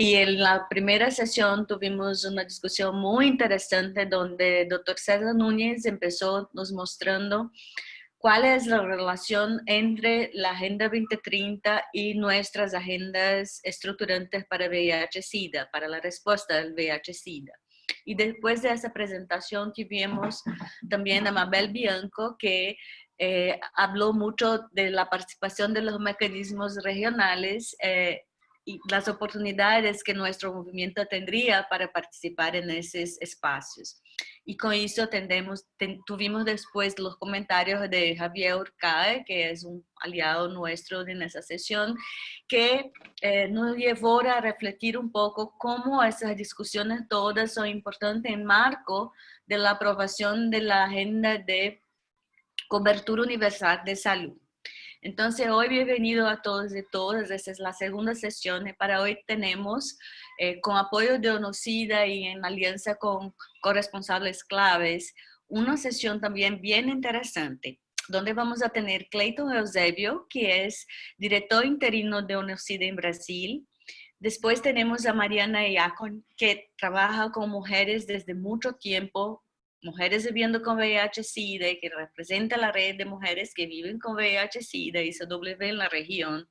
Y en la primera sesión tuvimos una discusión muy interesante donde el doctor César Núñez empezó nos mostrando cuál es la relación entre la Agenda 2030 y nuestras agendas estructurantes para VIH-Sida, para la respuesta del VIH-Sida. Y después de esa presentación tuvimos también a Mabel Bianco, que eh, habló mucho de la participación de los mecanismos regionales eh, y las oportunidades que nuestro movimiento tendría para participar en esos espacios. Y con eso tendemos, tuvimos después los comentarios de Javier Urcae, que es un aliado nuestro en esa sesión, que eh, nos llevó a refletir un poco cómo esas discusiones todas son importantes en marco de la aprobación de la agenda de cobertura universal de salud. Entonces, hoy bienvenido a todos y todas. Esta es la segunda sesión. Para hoy tenemos, eh, con apoyo de ONOCIDA y en alianza con corresponsables claves, una sesión también bien interesante donde vamos a tener Clayton Eusebio, que es director interino de ONOCIDA en Brasil. Después tenemos a Mariana Iacon, que trabaja con mujeres desde mucho tiempo Mujeres Viviendo con VIH-Sida, que representa la red de mujeres que viven con VIH-Sida, ICW en la región.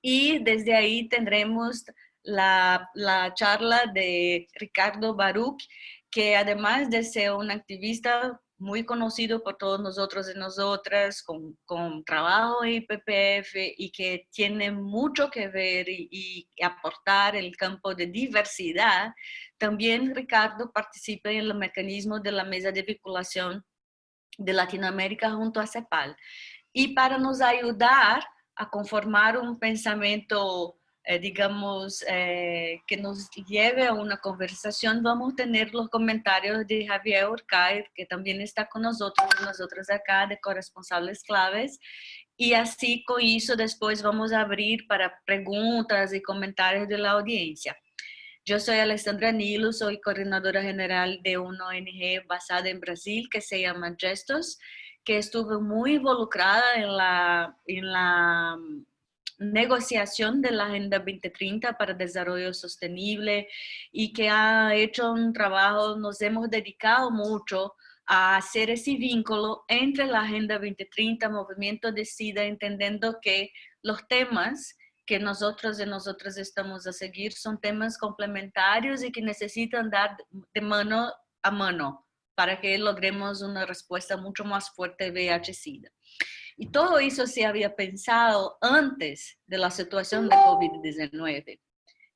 Y desde ahí tendremos la, la charla de Ricardo Baruch, que además de ser un activista muy conocido por todos nosotros y nosotras, con, con trabajo en IPPF y que tiene mucho que ver y, y, aportar el campo de diversidad, también Ricardo participa en el mecanismo de la mesa de vinculación de Latinoamérica junto a CEPAL. Y para nos ayudar a conformar un pensamiento eh, digamos, eh, que nos lleve a una conversación, vamos a tener los comentarios de Javier Urcay, que también está con nosotros, nosotros acá de corresponsables claves, y así con eso después vamos a abrir para preguntas y comentarios de la audiencia. Yo soy Alessandra Nilo, soy coordinadora general de una ONG basada en Brasil que se llama Gestos, que estuvo muy involucrada en la, en la negociación de la Agenda 2030 para Desarrollo Sostenible y que ha hecho un trabajo, nos hemos dedicado mucho a hacer ese vínculo entre la Agenda 2030, Movimiento de SIDA, entendiendo que los temas que nosotros y nosotras estamos a seguir son temas complementarios y que necesitan dar de mano a mano para que logremos una respuesta mucho más fuerte VIH-Sida. Y todo eso se había pensado antes de la situación de COVID-19.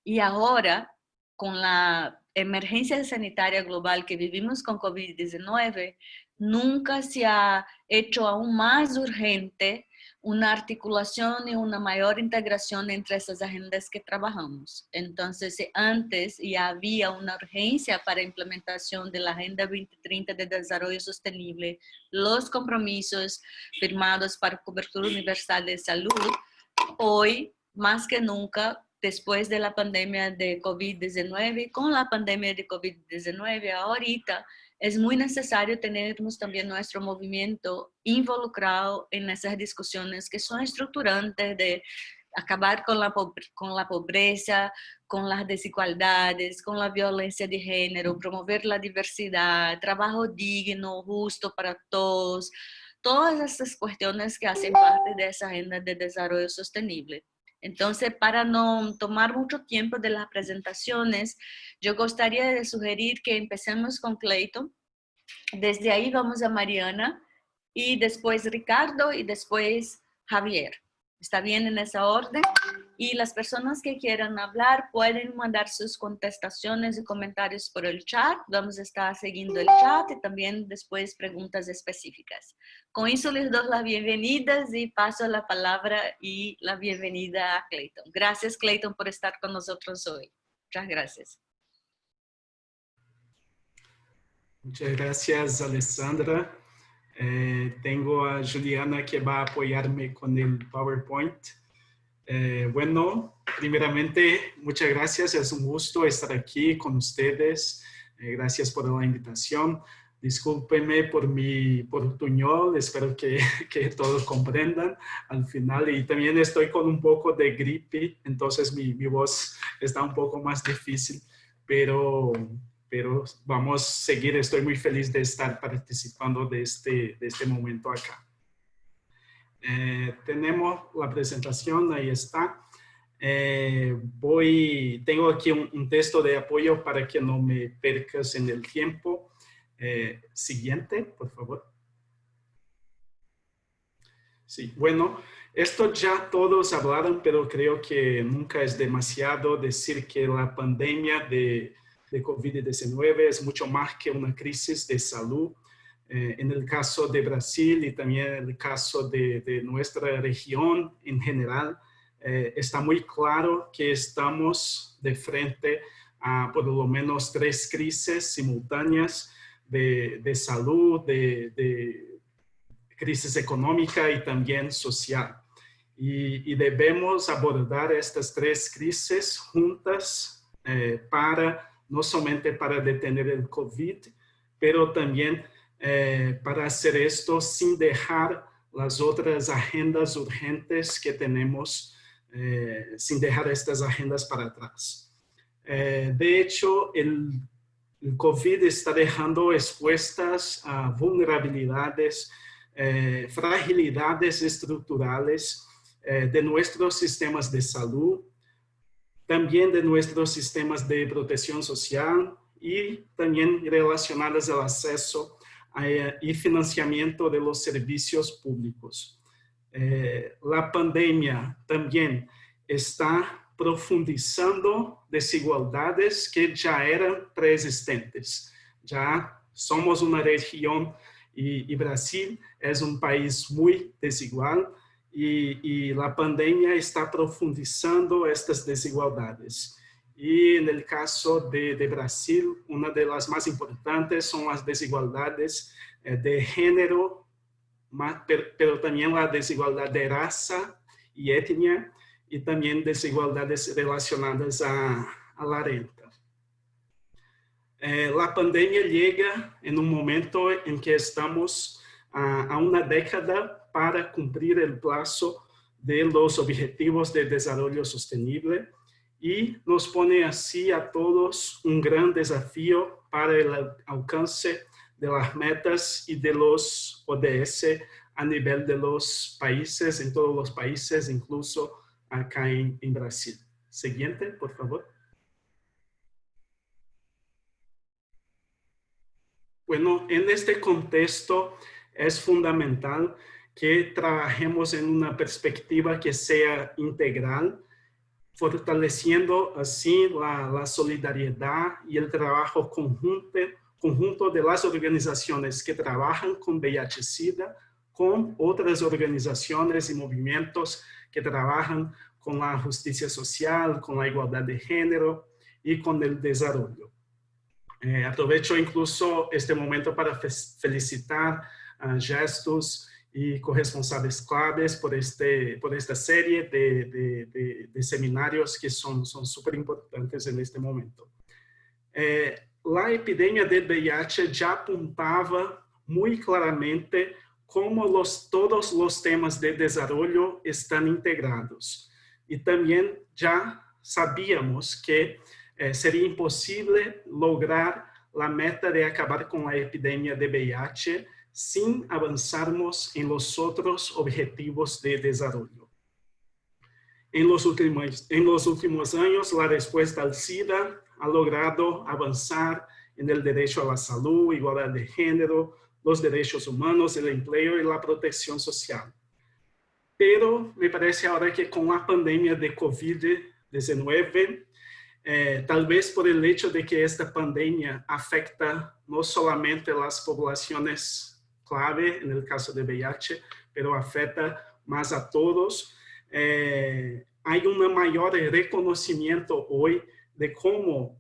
Y ahora, con la emergencia sanitaria global que vivimos con COVID-19, nunca se ha hecho aún más urgente una articulación y una mayor integración entre esas agendas que trabajamos. Entonces, antes ya había una urgencia para implementación de la Agenda 2030 de Desarrollo Sostenible, los compromisos firmados para cobertura universal de salud, hoy, más que nunca, después de la pandemia de COVID-19, con la pandemia de COVID-19 ahorita, es muy necesario tenernos también nuestro movimiento involucrado en esas discusiones que son estructurantes de acabar con la, con la pobreza, con las desigualdades, con la violencia de género, promover la diversidad, trabajo digno, justo para todos, todas estas cuestiones que hacen parte de esa agenda de desarrollo sostenible. Entonces, para no tomar mucho tiempo de las presentaciones, yo gustaría de sugerir que empecemos con Clayton. Desde ahí vamos a Mariana y después Ricardo y después Javier. ¿Está bien en esa orden? Y las personas que quieran hablar pueden mandar sus contestaciones y comentarios por el chat. Vamos a estar siguiendo el chat y también después preguntas específicas. Con eso les doy las bienvenidas y paso la palabra y la bienvenida a Clayton. Gracias Clayton por estar con nosotros hoy. Muchas gracias. Muchas gracias Alessandra. Eh, tengo a Juliana que va a apoyarme con el PowerPoint. Eh, bueno, primeramente, muchas gracias. Es un gusto estar aquí con ustedes. Eh, gracias por la invitación. Discúlpeme por mi portuñol, espero que, que, todos comprendan al final. Y también estoy con un poco de gripe, entonces mi, mi voz está un poco más difícil, pero, pero vamos a seguir. Estoy muy feliz de estar participando de este, de este momento acá. Eh, tenemos la presentación, ahí está. Eh, voy, tengo aquí un, un texto de apoyo para que no me percas en el tiempo. Eh, siguiente, por favor. Sí, bueno, esto ya todos hablaron, pero creo que nunca es demasiado decir que la pandemia de, de COVID-19 es mucho más que una crisis de salud. Eh, en el caso de Brasil y también en el caso de, de nuestra región en general, eh, está muy claro que estamos de frente a por lo menos tres crisis simultáneas de, salud, de, crisis económica y también social. Y, debemos abordar estas tres crisis juntas eh, para, no solamente para detener el COVID, pero también eh, para hacer esto sin dejar las otras agendas urgentes que tenemos, eh, sin dejar estas agendas para atrás. de hecho, el el COVID está dejando expuestas a vulnerabilidades, eh, fragilidades estructurales eh, de nuestros sistemas de salud, también de nuestros sistemas de protección social y también relacionadas al acceso eh, y financiamiento de los servicios públicos. la pandemia también está profundizando desigualdades que ya eran preexistentes. Ya somos una región y, Brasil es un país muy desigual y, la pandemia está profundizando estas desigualdades. Y en el caso de, Brasil, una de las más importantes son las desigualdades eh, de género, pero, pero también la desigualdad de raza y etnia, y también desigualdades relacionadas a, la renta. Eh, la pandemia llega en un momento en que estamos a, una década para cumplir el plazo de los objetivos de desarrollo sostenible y nos pone así a todos un gran desafío para el alcance de las metas y de los ODS a nivel de los países, en todos los países, incluso acá en, Brasil. Siguiente, por favor. Bueno, en este contexto es fundamental que trabajemos en una perspectiva que sea integral, fortaleciendo así la, solidaridad y el trabajo conjunto, conjunto de las organizaciones que trabajan con VIH-Sida, con otras organizaciones y movimientos que trabajan con la justicia social, con la igualdad de género y con el desarrollo. Eh, aprovecho incluso este momento para felicitar a Gestos y corresponsables claves por, este, por esta serie de, de, seminarios que son súper importantes en este momento. Eh, la epidemia del VIH ya apuntaba muy claramente como los, todos los temas de desarrollo están integrados. Y también ya sabíamos que eh, sería imposible lograr la meta de acabar con la epidemia de VIH sin avanzarmos en los otros objetivos de desarrollo. En los últimos, en los últimos años, la respuesta al SIDA ha logrado avanzar en el derecho a la salud, igualdad de género, los derechos humanos, el empleo y la protección social. Pero me parece ahora que con la pandemia de COVID-19, eh, tal vez por el hecho de que esta pandemia afecta no solamente las poblaciones clave, en el caso de VIH, pero afecta más a todos, eh, hay un mayor reconocimiento hoy de cómo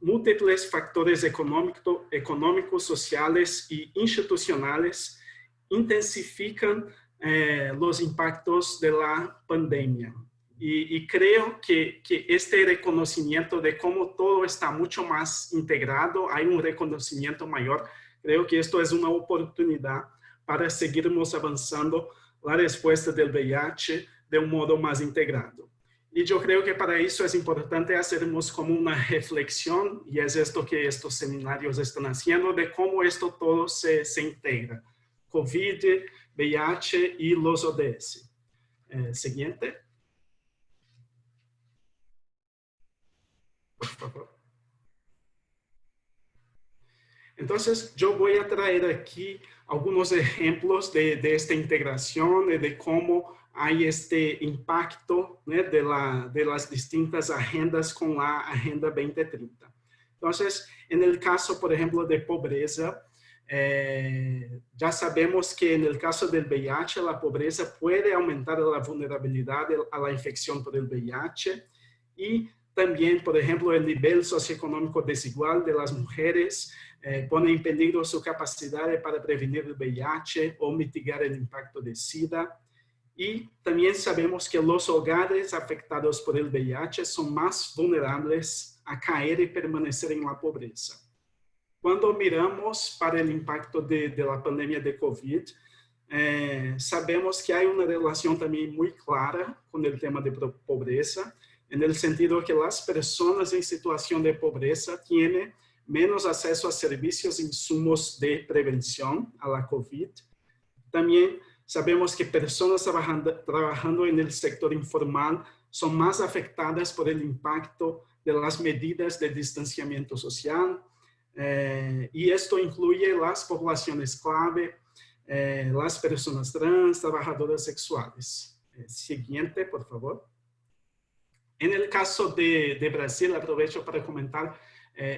múltiples factores económico, económicos, sociales y institucionales intensifican eh, los impactos de la pandemia. Y, creo que, este reconocimiento de cómo todo está mucho más integrado, hay un reconocimiento mayor creo que esto es una oportunidad para seguirmos avanzando la respuesta del VIH de un modo más integrado. Y yo creo que para eso es importante hacernos como una reflexión, y es esto que estos seminarios están haciendo, de cómo esto todo se, se integra. COVID, VIH y los ODS. Eh, siguiente. Por favor. Entonces, yo voy a traer aquí algunos ejemplos de, de esta integración, de, de cómo hay este impacto né, de, la, de las distintas agendas con la Agenda 2030. Entonces, en el caso, por ejemplo, de pobreza, eh, ya sabemos que en el caso del VIH, la pobreza puede aumentar la vulnerabilidad a la infección por el VIH y también, por ejemplo, el nivel socioeconómico desigual de las mujeres eh, pone en peligro su capacidad para prevenir el VIH o mitigar el impacto de SIDA. Y también sabemos que los hogares afectados por el VIH son más vulnerables a caer y permanecer en la pobreza. Cuando miramos para el impacto de, de la pandemia de COVID, eh, sabemos que hay una relación también muy clara con el tema de pobreza, en el sentido que las personas en situación de pobreza tienen menos acceso a servicios e insumos de prevención a la COVID. También Sabemos que personas trabajando, trabajando en el sector informal son más afectadas por el impacto de las medidas de distanciamiento social eh, y esto incluye las poblaciones clave, eh, las personas trans, trabajadoras sexuales. Eh, siguiente, por favor. En el caso de, de Brasil, aprovecho para comentar,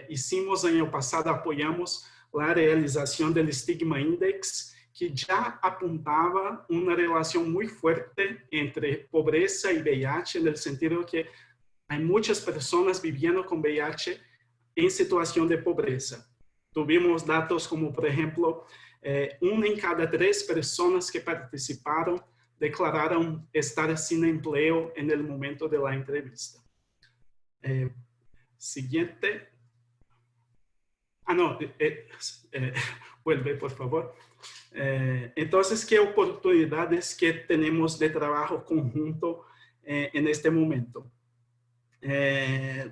hicimos año pasado, apoyamos la realización del Stigma Index, que já apontava uma relação muito forte entre pobreza e VIH, no sentido que há muitas pessoas vivendo com VIH em situação de pobreza. Tuvimos dados como, por exemplo, eh, uma em cada três pessoas que participaram declararam estar sem emprego no momento da entrevista. Eh, seguinte. Ah, não. Eh, eh, vuelve, por favor. Eh, entonces, ¿qué oportunidades que tenemos de trabajo conjunto eh, en este momento? Eh,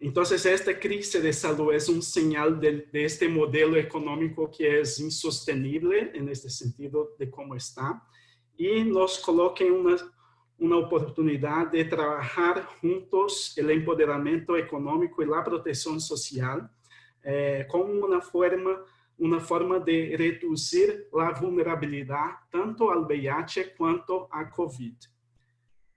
entonces, esta crisis de salud es un señal de, de, este modelo económico que es insostenible en este sentido de cómo está y nos coloca en una, una oportunidad de trabajar juntos el empoderamiento económico y la protección social eh, como una forma uma forma de reduzir a vulnerabilidade tanto ao VIH quanto à COVID.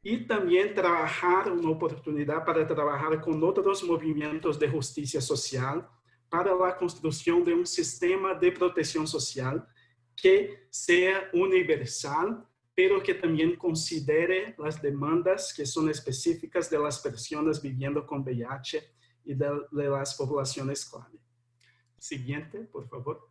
E também trabalhar uma oportunidade para trabalhar com outros movimentos de justiça social para a construção de um sistema de proteção social que seja universal, pero que também considere as demandas que são específicas das pessoas vivendo com VIH e das populações clave. Siguiente, por favor.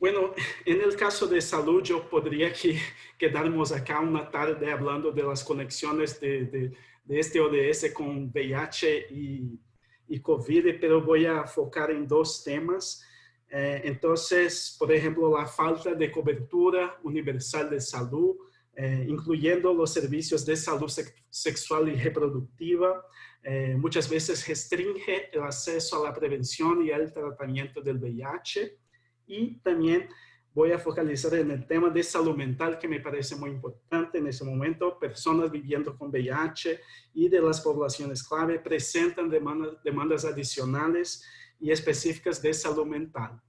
Bueno, en el caso de salud, yo podría que, quedarnos acá una tarde hablando de las conexiones de, de, de este ODS con VIH y, y, COVID, pero voy a focar en dos temas. Eh, entonces, por ejemplo, la falta de cobertura universal de salud, eh, incluyendo los servicios de salud sexual y reproductiva, eh, muchas veces restringe el acceso a la prevención y al tratamiento del VIH. Y también voy a focalizar en el tema de salud mental, que me parece muy importante en ese momento. Personas viviendo con VIH y de las poblaciones clave presentan demandas, demandas adicionales y específicas de salud mental.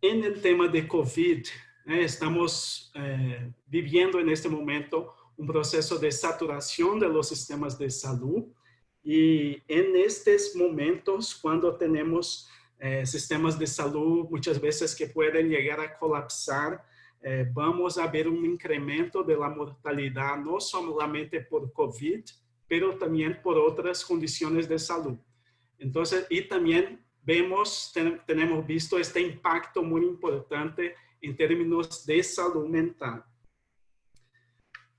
En el tema de COVID, estamos eh, viviendo en este momento un proceso de saturación de los sistemas de salud y en estos momentos, cuando tenemos eh, sistemas de salud muchas veces que pueden llegar a colapsar, eh, vamos a ver un incremento de la mortalidad, no solamente por COVID, pero también por otras condiciones de salud. Entonces, y también vemos, ten, tenemos visto este impacto muy importante en términos de salud mental.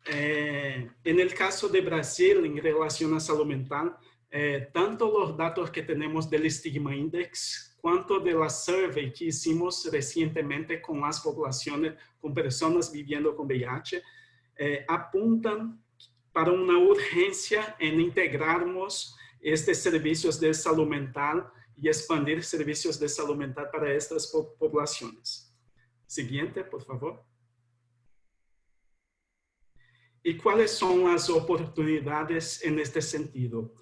Eh, en el caso de Brasil, en relación a salud mental, eh, tanto los datos que tenemos del Stigma Index, cuanto de la survey que hicimos recientemente con las poblaciones, con personas viviendo con VIH, eh, apuntan para una urgencia en integrarnos estos servicios de salud mental y expandir servicios de salud mental para estas poblaciones. Siguiente, por favor. ¿Y cuáles son las oportunidades en este sentido?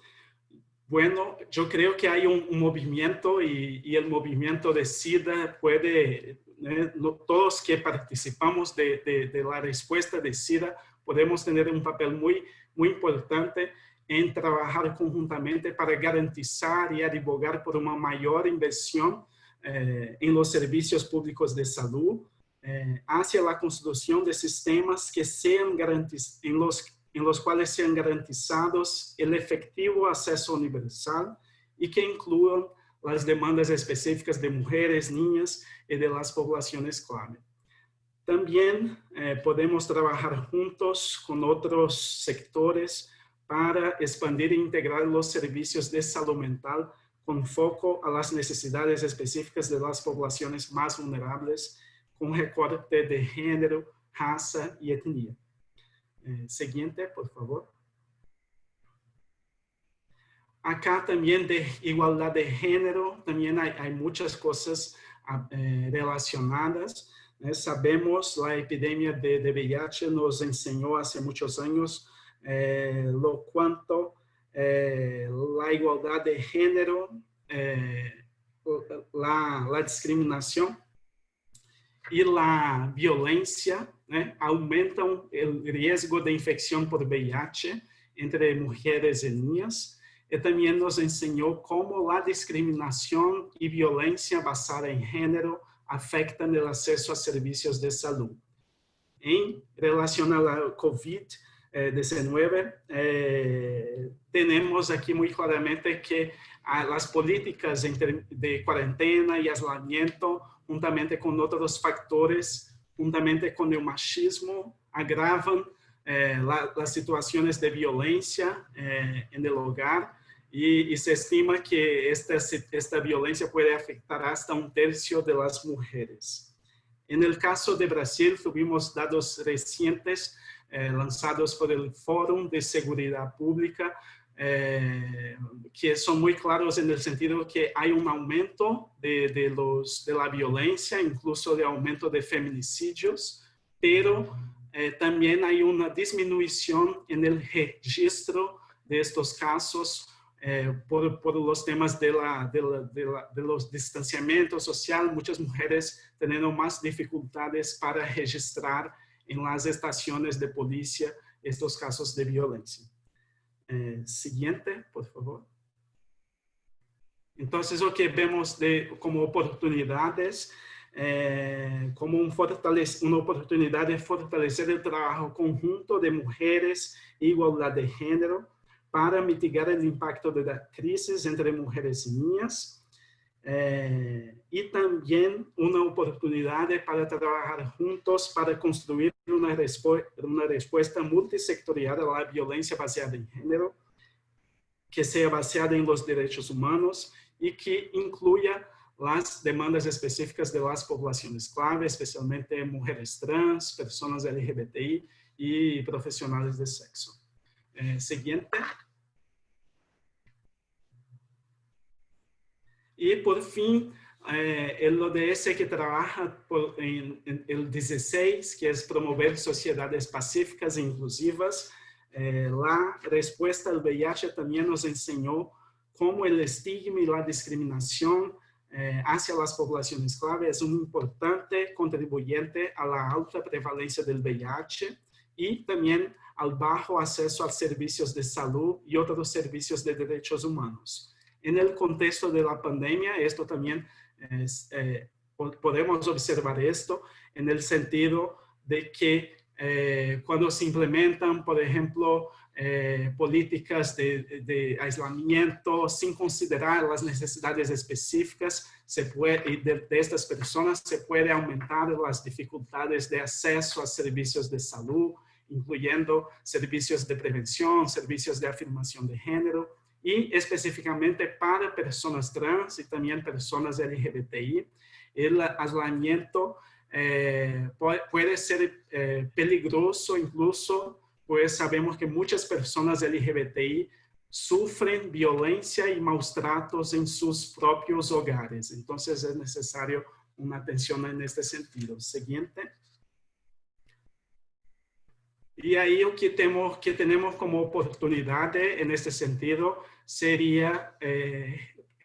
Bueno, yo creo que hay un, movimiento y, el movimiento de SIDA puede, eh, todos que participamos de, de, la respuesta de SIDA, podemos tener un papel muy, muy importante en trabajar conjuntamente para garantizar y advogar por una mayor inversión eh, en los servicios públicos de salud, eh, hacia la construcción de sistemas que sean garantizados, en los, en los cuales sean garantizados el efectivo acceso universal y que incluyan las demandas específicas de mujeres, niñas y de las poblaciones clave. También eh, podemos trabajar juntos con otros sectores para expandir e integrar los servicios de salud mental con foco a las necesidades específicas de las poblaciones más vulnerables, con recorte de género, raza y etnia. Eh, siguiente, por favor. Acá también de igualdad de género, también hay, hay muchas cosas ah, eh, relacionadas. Eh, sabemos la epidemia de, de VIH nos enseñó hace muchos años eh, lo cuanto eh, la igualdad de género, eh, la, la, discriminación y la violencia aumentan el riesgo de infección por VIH entre mujeres y niñas. Y también nos enseñó cómo la discriminación y violencia basada en género afectan el acceso a servicios de salud. En relación a la COVID, 19, eh, tenemos aquí muy claramente que las políticas de cuarentena y aislamiento, juntamente con otros factores, juntamente con el machismo, agravan eh, las situaciones de violencia eh, en el hogar y, y, se estima que esta, esta violencia puede afectar hasta un tercio de las mujeres. En el caso de Brasil, tuvimos datos recientes eh, lanzados por el Fórum de Seguridad Pública, eh, que son muy claros el sentido que hay un aumento de, de, los, de la violencia, incluso de aumento de feminicidios, pero eh, también hay una disminución en el registro de estos casos eh, por, por, los temas de, la, de, la, de, la, de, los social, muchas mujeres teniendo más dificultades para registrar en las estaciones de policía estos casos de violencia. Eh, siguiente, por favor. Entonces, lo que vemos de, como oportunidades, eh, como un una oportunidad de fortalecer el trabajo conjunto de mujeres igualdad de género para mitigar el impacto de la crisis entre mujeres y niñas, eh, y también una oportunidad para trabajar juntos para construir una, una respuesta multisectorial a la violencia basada en género, que sea basada en los derechos humanos y que incluya las demandas específicas de las poblaciones clave, especialmente mujeres trans, personas LGBTI y profesionales de sexo. Eh, siguiente. Y por fin, eh, el ODS que trabaja por, en, en, el 16, que es promover sociedades pacíficas e inclusivas. Eh, la respuesta al VIH también nos enseñó cómo el estigma y la discriminación eh, hacia las poblaciones clave es un importante contribuyente a la alta prevalencia del VIH y también al bajo acceso a servicios de salud y otros servicios de derechos humanos. En el contexto de la pandemia, esto también es, eh, podemos observar esto en el sentido de que eh, cuando se implementan, por ejemplo, eh, políticas de, de, aislamiento sin considerar las necesidades específicas se puede, de, de, estas personas, se puede aumentar las dificultades de acceso a servicios de salud, incluyendo servicios de prevención, servicios de afirmación de género, y específicamente para personas trans y también personas LGBTI. El aislamiento eh, puede, ser eh, peligroso incluso, pues sabemos que muchas personas LGBTI sufren violencia y maltratos en sus propios hogares. Entonces es necesario una atención en este sentido. Siguiente. Y ahí lo que tenemos, que tenemos como oportunidad en este sentido sería eh,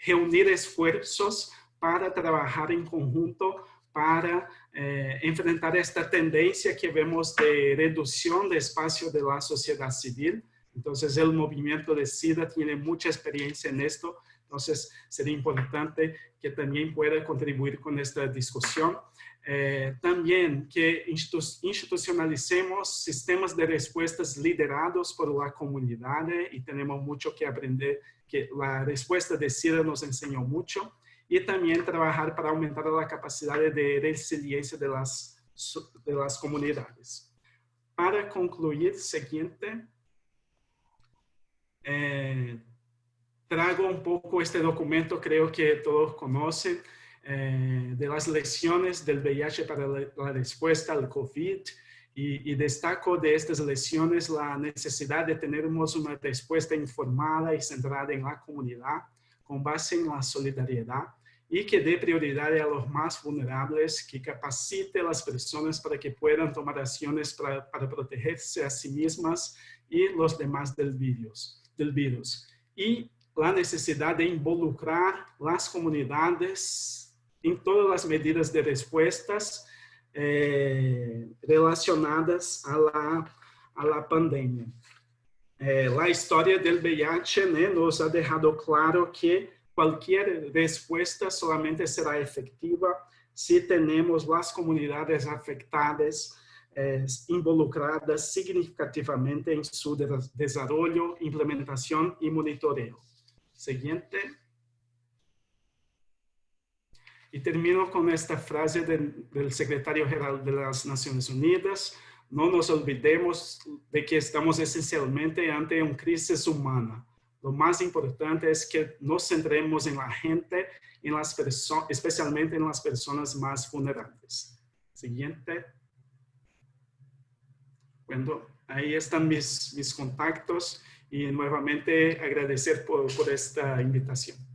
reunir esfuerzos para trabajar en conjunto para eh, enfrentar esta tendencia que vemos de reducción de espacio de la sociedad civil. Entonces el movimiento de SIDA tiene mucha experiencia en esto, entonces sería importante que también pueda contribuir con esta discusión. Eh, también que institucionalicemos sistemas de respuestas liderados por la comunidad y tenemos mucho que aprender, que la respuesta de SIDA nos enseñó mucho y también trabajar para aumentar la capacidad de resiliencia de las, de las comunidades. Para concluir, siguiente, eh, traigo un poco este documento, creo que todos conocen, eh, de las lecciones del VIH para la, respuesta al COVID y, destaco de estas lecciones la necesidad de tener una respuesta informada y centrada en la comunidad con base en la solidaridad y que dé prioridad a los más vulnerables, que capacite a las personas para que puedan tomar acciones para, para protegerse a sí mismas y los demás del virus. Del virus. Y la necesidad de involucrar las comunidades em todas as medidas de respostas eh, relacionadas à la, a la pandemia. Eh, a história do VIH né, nos ha deixado claro que qualquer resposta solamente será efetiva se temos as comunidades afetadas eh, involucradas significativamente em seu desenvolvimento, implementação e monitoreo. Seguinte. Y termino con esta frase del secretario general de las Naciones Unidas. No nos olvidemos de que estamos esencialmente ante una crisis humana. Lo más importante es que nos centremos en la gente, en las especialmente en las personas más vulnerables. Siguiente. Bueno, ahí están mis, mis contactos y nuevamente agradecer por, por esta invitación.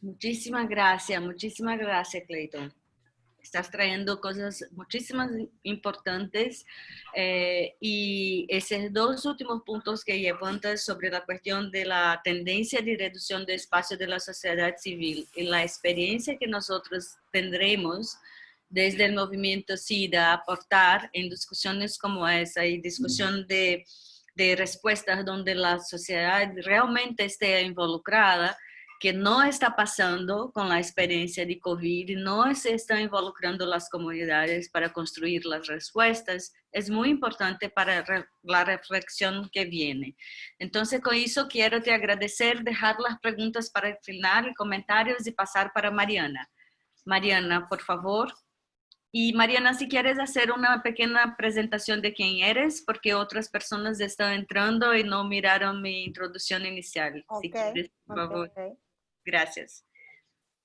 Muchísimas gracias, muchísimas gracias, Clayton. Estás trayendo cosas muchísimas importantes eh, y esos dos últimos puntos que levantas sobre la cuestión de la tendencia de reducción de espacio de la sociedad civil y la experiencia que nosotros tendremos desde el movimiento SIDA aportar en discusiones como esa y discusión de, de respuestas donde la sociedad realmente esté involucrada, que no está pasando con la experiencia de COVID, no se está involucrando las comunidades para construir las respuestas, es muy importante para la reflexión que viene. Entonces, con eso quiero te agradecer, dejar las preguntas para el final, comentarios y pasar para Mariana. Mariana, por favor. Y Mariana, si quieres hacer una pequeña presentación de quién eres, porque otras personas están entrando y no miraron mi introducción inicial. si quieres, por favor. Gracias.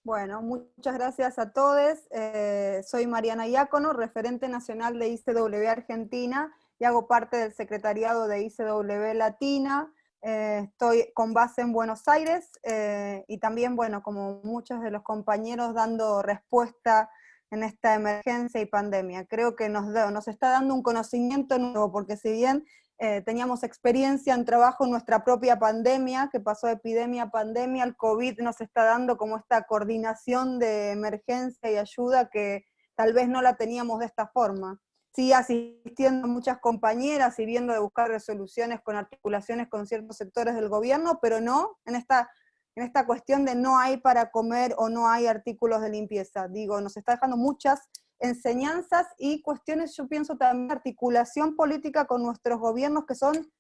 Bueno, muchas gracias a todos. Eh, soy Mariana Iácono, referente nacional de ICW Argentina y hago parte del secretariado de ICW Latina. Eh, estoy con base en Buenos Aires eh, y también, bueno, como muchos de los compañeros, dando respuesta en esta emergencia y pandemia. Creo que nos, nos está dando un conocimiento nuevo, porque si bien eh, teníamos experiencia en trabajo en nuestra propia pandemia, que pasó de epidemia a pandemia, el COVID nos está dando como esta coordinación de emergencia y ayuda que tal vez no la teníamos de esta forma. Sí, asistiendo a muchas compañeras y viendo de buscar resoluciones con articulaciones con ciertos sectores del gobierno, pero no en esta, en esta cuestión de no hay para comer o no hay artículos de limpieza. Digo, nos está dejando muchas enseñanzas y cuestiones, yo pienso también articulación política con nuestros gobiernos que son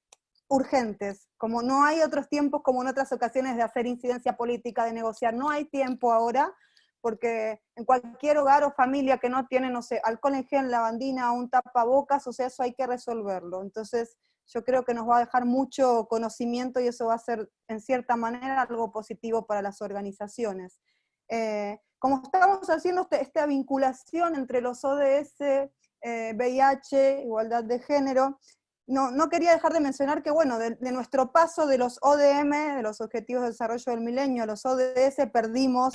urgentes, como no hay otros tiempos como en otras ocasiones de hacer incidencia política, de negociar, no hay tiempo ahora, porque en cualquier hogar o familia que no tiene, no sé, alcohol en gel, lavandina, un tapabocas, o sea, eso hay que resolverlo. Entonces, yo creo que nos va a dejar mucho conocimiento y eso va a ser, en cierta manera, algo positivo para las organizaciones. Eh, como estamos haciendo este, esta vinculación entre los ODS, VIH, igualdad de género, no, no, quería dejar de mencionar que, bueno, de, nuestro paso de los ODM, de los Objetivos de Desarrollo del Milenio, a los ODS, perdimos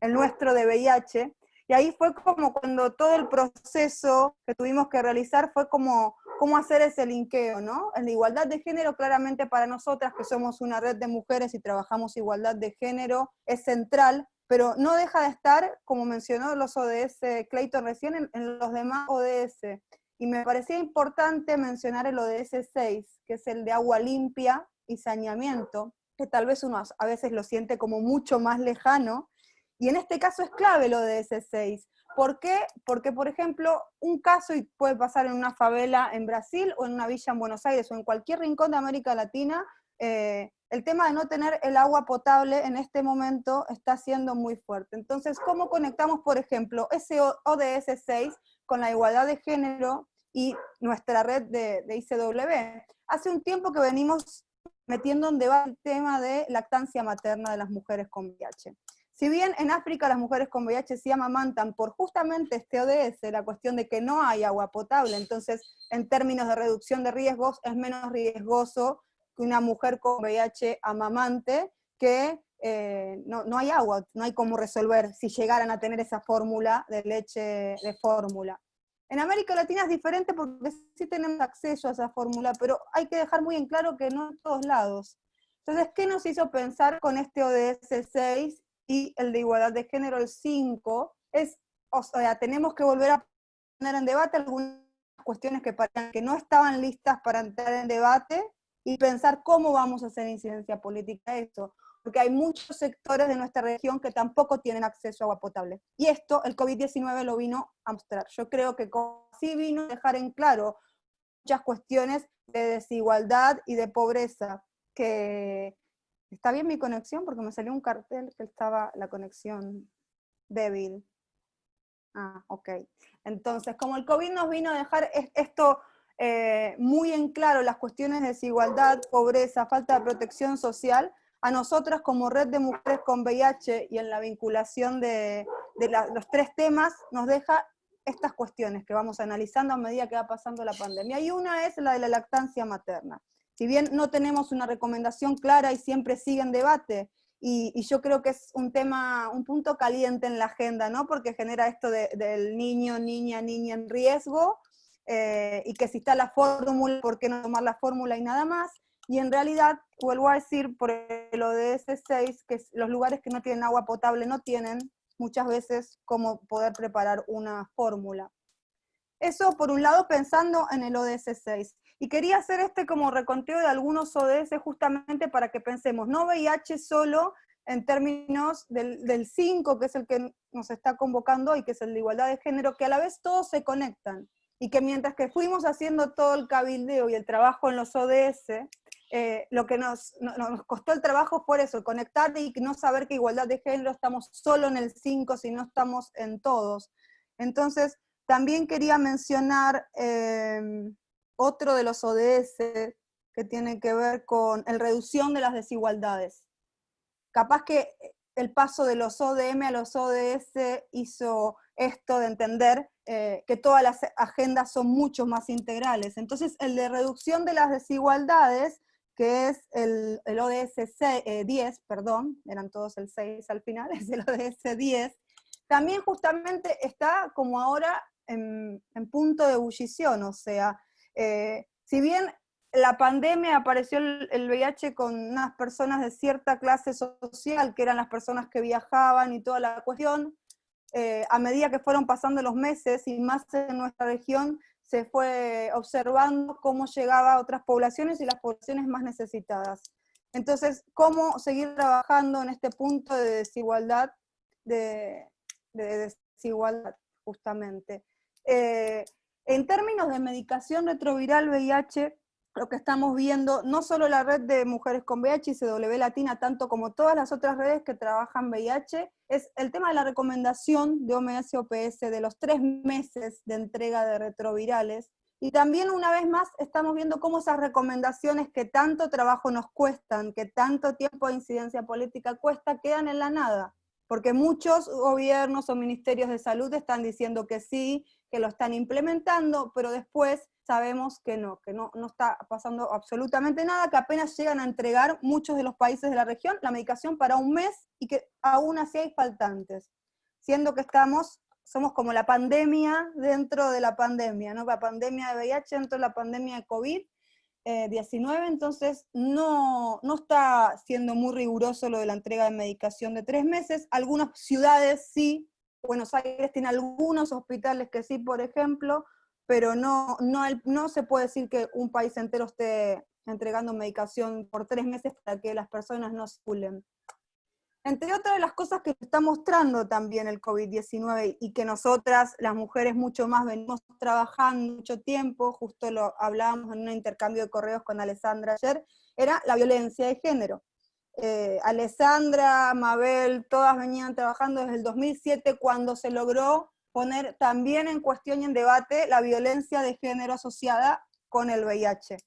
el nuestro de VIH, y ahí fue como cuando todo el proceso que tuvimos que realizar fue como cómo hacer ese linkeo, ¿no? En la igualdad de género, claramente para nosotras, que somos una red de mujeres y trabajamos igualdad de género, es central, pero no deja de estar, como mencionó los ODS Clayton recién, en, en los demás ODS. Y me parecía importante mencionar el ODS 6, que es el de agua limpia y saneamiento, que tal vez uno a veces lo siente como mucho más lejano, y en este caso es clave de ese 6. ¿Por qué? Porque, por ejemplo, un caso puede pasar en una favela en Brasil o en una villa en Buenos Aires o en cualquier rincón de América Latina, eh, el tema de no tener el agua potable en este momento está siendo muy fuerte. Entonces, ¿cómo conectamos, por ejemplo, ese ODS 6 con la igualdad de género y nuestra red de, de ICW? Hace un tiempo que venimos metiendo en debate el tema de lactancia materna de las mujeres con VIH. Si bien en África las mujeres con VIH se amamantan por justamente este ODS, la cuestión de que no hay agua potable, entonces en términos de reducción de riesgos es menos riesgoso una mujer con VIH amamante que eh, no, no, hay agua, no hay cómo resolver si llegaran a tener esa fórmula de leche de fórmula. En América Latina es diferente porque sí tenemos acceso a esa fórmula, pero hay que dejar muy en claro que no en todos lados. Entonces, ¿qué nos hizo pensar con este ODS 6 y el de igualdad de género, el 5, es, o sea, tenemos que volver a poner en debate algunas cuestiones que, que no estaban listas para entrar en debate y pensar cómo vamos a hacer incidencia política a esto, porque hay muchos sectores de nuestra región que tampoco tienen acceso a agua potable. Y esto el COVID-19 lo vino a mostrar. Yo creo que sí vino a dejar en claro muchas cuestiones de desigualdad y de pobreza que, ¿Está bien mi conexión? Porque me salió un cartel que estaba la conexión débil. Ah, ok. Entonces, como el COVID nos vino a dejar esto eh, muy en claro, las cuestiones de desigualdad, pobreza, falta de protección social, a nosotras como red de mujeres con VIH y en la vinculación de, los tres temas, nos deja estas cuestiones que vamos analizando a medida que va pasando la pandemia. Y una es la de la lactancia materna si bien no tenemos una recomendación clara y siempre sigue en debate, y, yo creo que es un tema, un punto caliente en la agenda, ¿no? Porque genera esto del niño, niña, niña en riesgo, eh, y que si está la fórmula, ¿por qué no tomar la fórmula y nada más? Y en realidad, vuelvo a decir, por lo de ese 6, que los lugares que no tienen agua potable no tienen muchas veces cómo poder preparar una fórmula. Eso por un lado pensando en el ODS 6. Y quería hacer este como reconteo de algunos ODS justamente para que pensemos, no VIH solo en términos del 5, que es el que nos está convocando y que es el de igualdad de género, que a la vez todos se conectan. Y que mientras que fuimos haciendo todo el cabildeo y el trabajo en los ODS, eh, lo que nos, nos, costó el trabajo fue eso, conectar y no saber que igualdad de género estamos solo en el 5, si no estamos en todos. Entonces, también quería mencionar eh, otro de los ODS que tiene que ver con la reducción de las desigualdades. Capaz que el paso de los ODM a los ODS hizo esto de entender eh, que todas las agendas son mucho más integrales. Entonces, el de reducción de las desigualdades, que es el, ODS 10, eh, perdón, eran todos el 6 al final, es el ODS 10, también justamente está como ahora en, punto de ebullición, o sea, eh, si bien la pandemia apareció el, VIH con unas personas de cierta clase social, que eran las personas que viajaban y toda la cuestión, eh, a medida que fueron pasando los meses y más en nuestra región, se fue observando cómo llegaba a otras poblaciones y las poblaciones más necesitadas. Entonces, ¿cómo seguir trabajando en este punto de desigualdad, de, desigualdad justamente? Eh, en términos de medicación retroviral VIH, lo que estamos viendo, no solo la red de mujeres con VIH y CW Latina, tanto como todas las otras redes que trabajan VIH, es el tema de la recomendación de OMS-OPS de los tres meses de entrega de retrovirales, Y también una vez más estamos viendo cómo esas recomendaciones que tanto trabajo nos cuestan, que tanto tiempo de incidencia política cuesta, quedan en la nada. Porque muchos gobiernos o ministerios de salud están diciendo que sí, que lo están implementando, pero después sabemos que no, que no, no está pasando absolutamente nada, que apenas llegan a entregar muchos de los países de la región la medicación para un mes y que aún así hay faltantes, siendo que estamos somos como la pandemia dentro de la pandemia, ¿no? La pandemia de VIH dentro de la pandemia de COVID-19, eh, entonces no, no está siendo muy riguroso lo de la entrega de medicación de tres meses. Algunas ciudades sí, Buenos Aires tiene algunos hospitales que sí, por ejemplo, pero no, no, no se puede decir que un país entero esté entregando medicación por tres meses para que las personas no circulen. Entre otras de las cosas que está mostrando también el COVID-19 y que nosotras, las mujeres, mucho más venimos trabajando mucho tiempo, justo lo hablábamos en un intercambio de correos con Alessandra ayer, era la violencia de género. Eh, Alessandra, Mabel, todas venían trabajando desde el 2007 cuando se logró poner también en cuestión y en debate la violencia de género asociada con el VIH.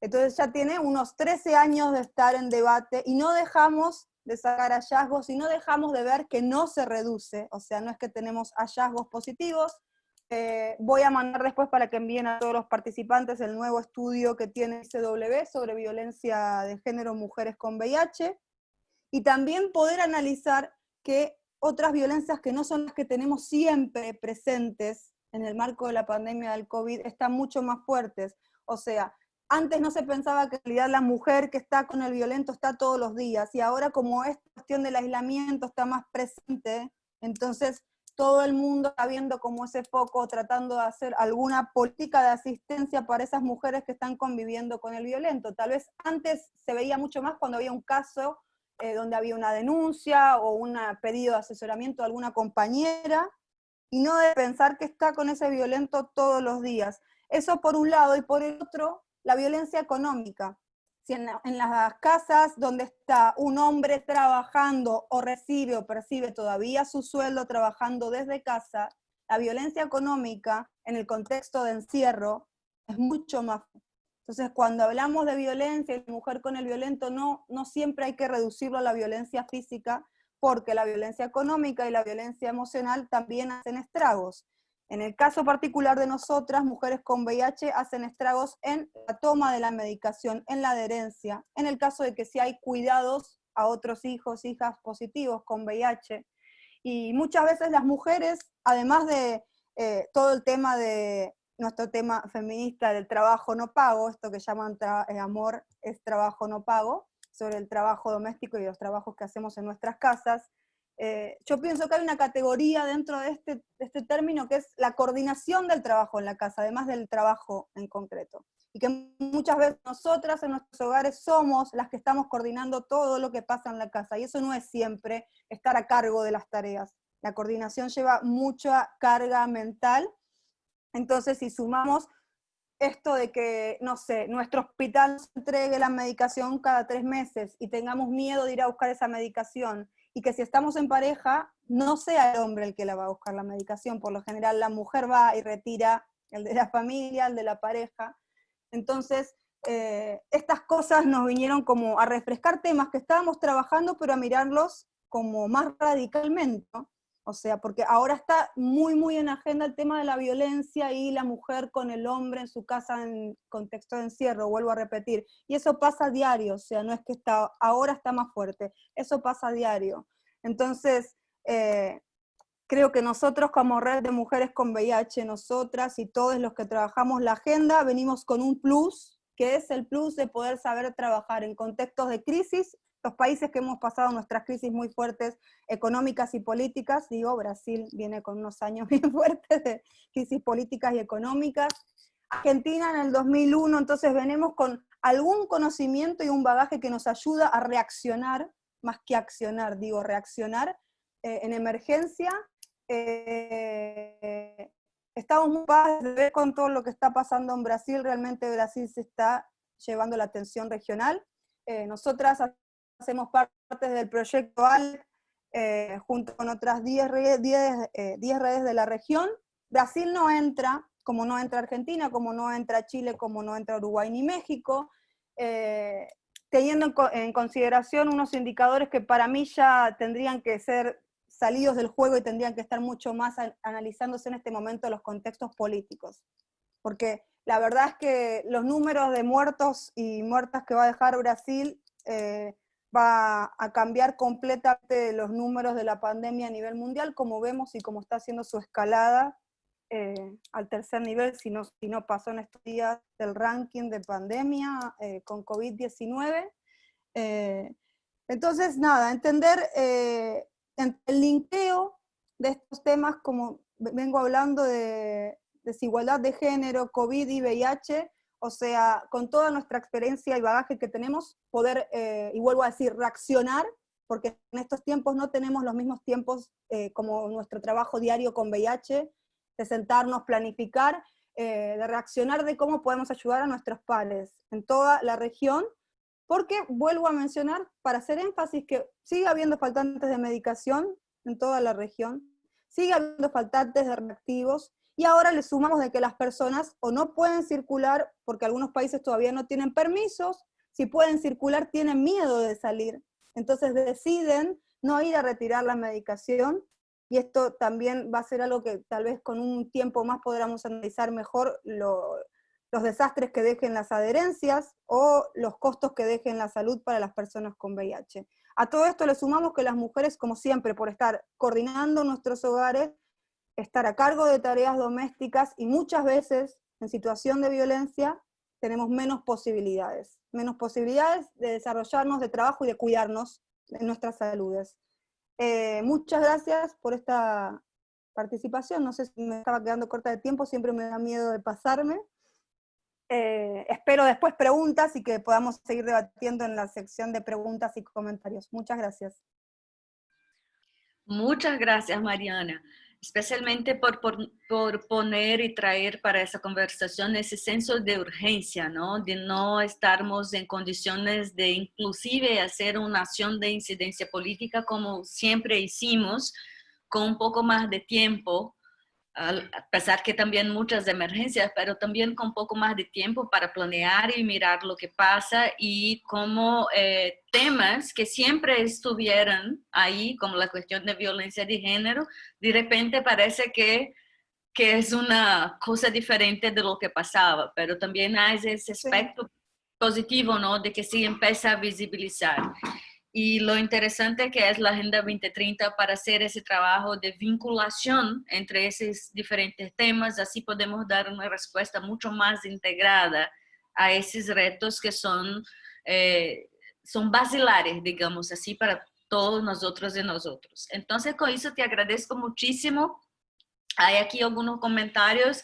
Entonces ya tiene unos 13 años de estar en debate y no dejamos de sacar hallazgos y no dejamos de ver que no se reduce, o sea, no es que tenemos hallazgos positivos. Eh, voy a mandar después para que envíen a todos los participantes el nuevo estudio que tiene CW sobre violencia de género mujeres con VIH, y también poder analizar que otras violencias que no son las que tenemos siempre presentes en el marco de la pandemia del COVID están mucho más fuertes. O sea, antes no se pensaba que en realidad la mujer que está con el violento está todos los días, y ahora como esta cuestión del aislamiento está más presente, entonces todo el mundo está viendo como ese foco, tratando de hacer alguna política de asistencia para esas mujeres que están conviviendo con el violento. Tal vez antes se veía mucho más cuando había un caso eh, donde había una denuncia o un pedido de asesoramiento de alguna compañera, y no de pensar que está con ese violento todos los días. Eso por un lado, y por el otro, la violencia económica. Si en, las casas donde está un hombre trabajando o recibe o percibe todavía su sueldo trabajando desde casa, la violencia económica en el contexto de encierro es mucho más. Entonces, cuando hablamos de violencia y mujer con el violento, no, no siempre hay que reducirlo a la violencia física, porque la violencia económica y la violencia emocional también hacen estragos. En el caso particular de nosotras, mujeres con VIH hacen estragos en la toma de la medicación, en la adherencia, en el caso de que si hay cuidados a otros hijos, hijas positivos con VIH. Y muchas veces las mujeres, además de eh, todo el tema de nuestro tema feminista del trabajo no pago, esto que llaman eh, amor es trabajo no pago, sobre el trabajo doméstico y los trabajos que hacemos en nuestras casas, eh, yo pienso que hay una categoría dentro de este, de este término que es la coordinación del trabajo en la casa, además del trabajo en concreto. Y que muchas veces nosotras en nuestros hogares somos las que estamos coordinando todo lo que pasa en la casa, y eso no es siempre estar a cargo de las tareas. La coordinación lleva mucha carga mental, entonces si sumamos esto de que, no sé, nuestro hospital entregue la medicación cada tres meses y tengamos miedo de ir a buscar esa medicación, y que si estamos en pareja, no sea el hombre el que la va a buscar la medicación. Por lo general la mujer va y retira el de la familia, el de la pareja. Entonces, eh, estas cosas nos vinieron como a refrescar temas que estábamos trabajando, pero a mirarlos como más radicalmente, O sea, porque ahora está muy, muy en agenda el tema de la violencia y la mujer con el hombre en su casa en contexto de encierro, vuelvo a repetir. Y eso pasa a diario, o sea, no es que está, ahora está más fuerte, eso pasa a diario. Entonces, eh, creo que nosotros como red de mujeres con VIH, nosotras y todos los que trabajamos la agenda, venimos con un plus, que es el plus de poder saber trabajar en contextos de crisis los países que hemos pasado nuestras crisis muy fuertes económicas y políticas, digo, Brasil viene con unos años bien fuertes de crisis políticas y económicas, Argentina en el 2001, entonces venimos con algún conocimiento y un bagaje que nos ayuda a reaccionar, más que accionar, digo, reaccionar eh, en emergencia. Eh, estamos muy paz de ver con todo lo que está pasando en Brasil, realmente Brasil se está llevando la atención regional. Eh, nosotras hacemos parte del proyecto ALT, eh, junto con otras 10 redes, eh, de la región. Brasil no entra como no entra Argentina, como no entra Chile, como no entra Uruguay ni México, eh, teniendo en, consideración unos indicadores que para mí ya tendrían que ser salidos del juego y tendrían que estar mucho más analizándose en este momento los contextos políticos. Porque la verdad es que los números de muertos y muertas que va a dejar Brasil eh, va a cambiar completamente los números de la pandemia a nivel mundial, como vemos y como está haciendo su escalada eh, al tercer nivel, si no, si no pasó en estos días del ranking de pandemia eh, con COVID-19. Eh, entonces, nada, entender el linkeo de estos temas, como vengo hablando de desigualdad de género, COVID y VIH, o sea, con toda nuestra experiencia y bagaje que tenemos, poder, eh, y vuelvo a decir, reaccionar, porque en estos tiempos no tenemos los mismos tiempos eh, como nuestro trabajo diario con VIH, de sentarnos, planificar, eh, de reaccionar de cómo podemos ayudar a nuestros pares en toda la región, porque vuelvo a mencionar, para hacer énfasis, que sigue habiendo faltantes de medicación en toda la región, sigue habiendo faltantes de reactivos, y ahora le sumamos de que las personas o no pueden circular, porque algunos países todavía no tienen permisos, si pueden circular tienen miedo de salir. Entonces deciden no ir a retirar la medicación, y esto también va a ser algo que tal vez con un tiempo más podamos analizar mejor los desastres que dejen las adherencias o los costos que dejen la salud para las personas con VIH. A todo esto le sumamos que las mujeres, como siempre, por estar coordinando nuestros hogares, estar a cargo de tareas domésticas y muchas veces en situación de violencia tenemos menos posibilidades, menos posibilidades de desarrollarnos, de trabajo y de cuidarnos en nuestras saludes. Eh, muchas gracias por esta participación, no sé si me estaba quedando corta de tiempo, siempre me da miedo de pasarme. Eh, espero después preguntas y que podamos seguir debatiendo en la sección de preguntas y comentarios. Muchas gracias. Muchas gracias, Mariana especialmente por, por, poner y traer para esa conversación ese senso de urgencia, ¿no? De no estarmos en condiciones de inclusive hacer una acción de incidencia política como siempre hicimos, con un poco más de tiempo, a pesar que también muchas emergencias, pero también con poco más de tiempo para planear y mirar lo que pasa y como eh, temas que siempre estuvieran ahí, como la cuestión de violencia de género, de repente parece que, que es una cosa diferente de lo que pasaba, pero también hay ese aspecto positivo, ¿no? De que se empieza a visibilizar. Y lo interesante que es la Agenda 2030 para hacer ese trabajo de vinculación entre esos diferentes temas, así podemos dar una respuesta mucho más integrada a esos retos que son, eh, son basilares, digamos así, para todos nosotros y nosotros. Entonces, con eso te agradezco muchísimo hay aquí algunos comentarios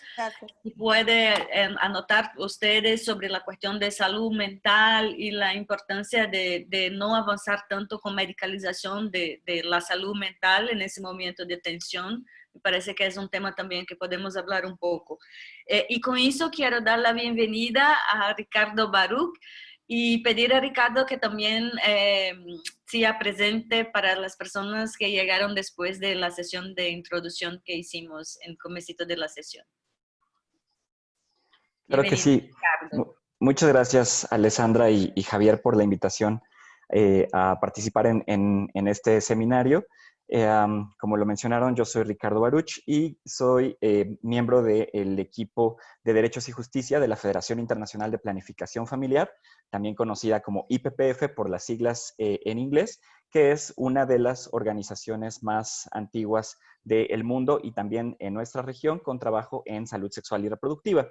y puede em, anotar ustedes sobre la cuestión de salud mental y la importancia de, de no avanzar tanto con medicalización de, de, la salud mental en ese momento de tensión. Me parece que es un tema también que podemos hablar un poco. Eh, y con eso quiero dar la bienvenida a Ricardo Baruch, y pedir a Ricardo que también eh, sea presente para las personas que llegaron después de la sesión de introducción que hicimos en comecito de la sesión. Claro que sí. Muchas gracias, Alessandra y, Javier, por la invitación eh, a participar en, en este seminario. Eh, como lo mencionaron, yo soy Ricardo Baruch y soy eh, miembro del equipo de Derechos y Justicia de la Federación Internacional de Planificación Familiar, también conocida como IPPF por las siglas eh, en inglés, que es una de las organizaciones más antiguas del mundo y también en nuestra región con trabajo en salud sexual y reproductiva.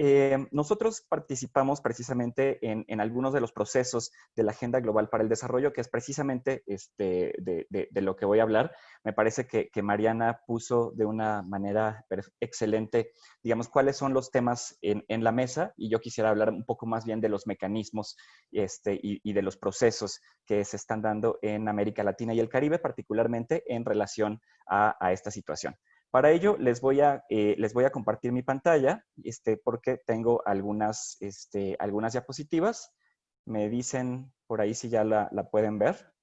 Eh, nosotros participamos precisamente en, algunos de los procesos de la Agenda Global para el Desarrollo, que es precisamente este, de, lo que voy a hablar. Me parece que, Mariana puso de una manera excelente, digamos, cuáles son los temas en, la mesa y yo quisiera hablar un poco más bien de los mecanismos este, y, de los procesos que se están dando en América Latina y el Caribe, particularmente en relación a esta situación. Para ello, les voy a, eh, les voy a compartir mi pantalla, este, porque tengo algunas, este, algunas diapositivas. Me dicen por ahí si ya la, pueden ver.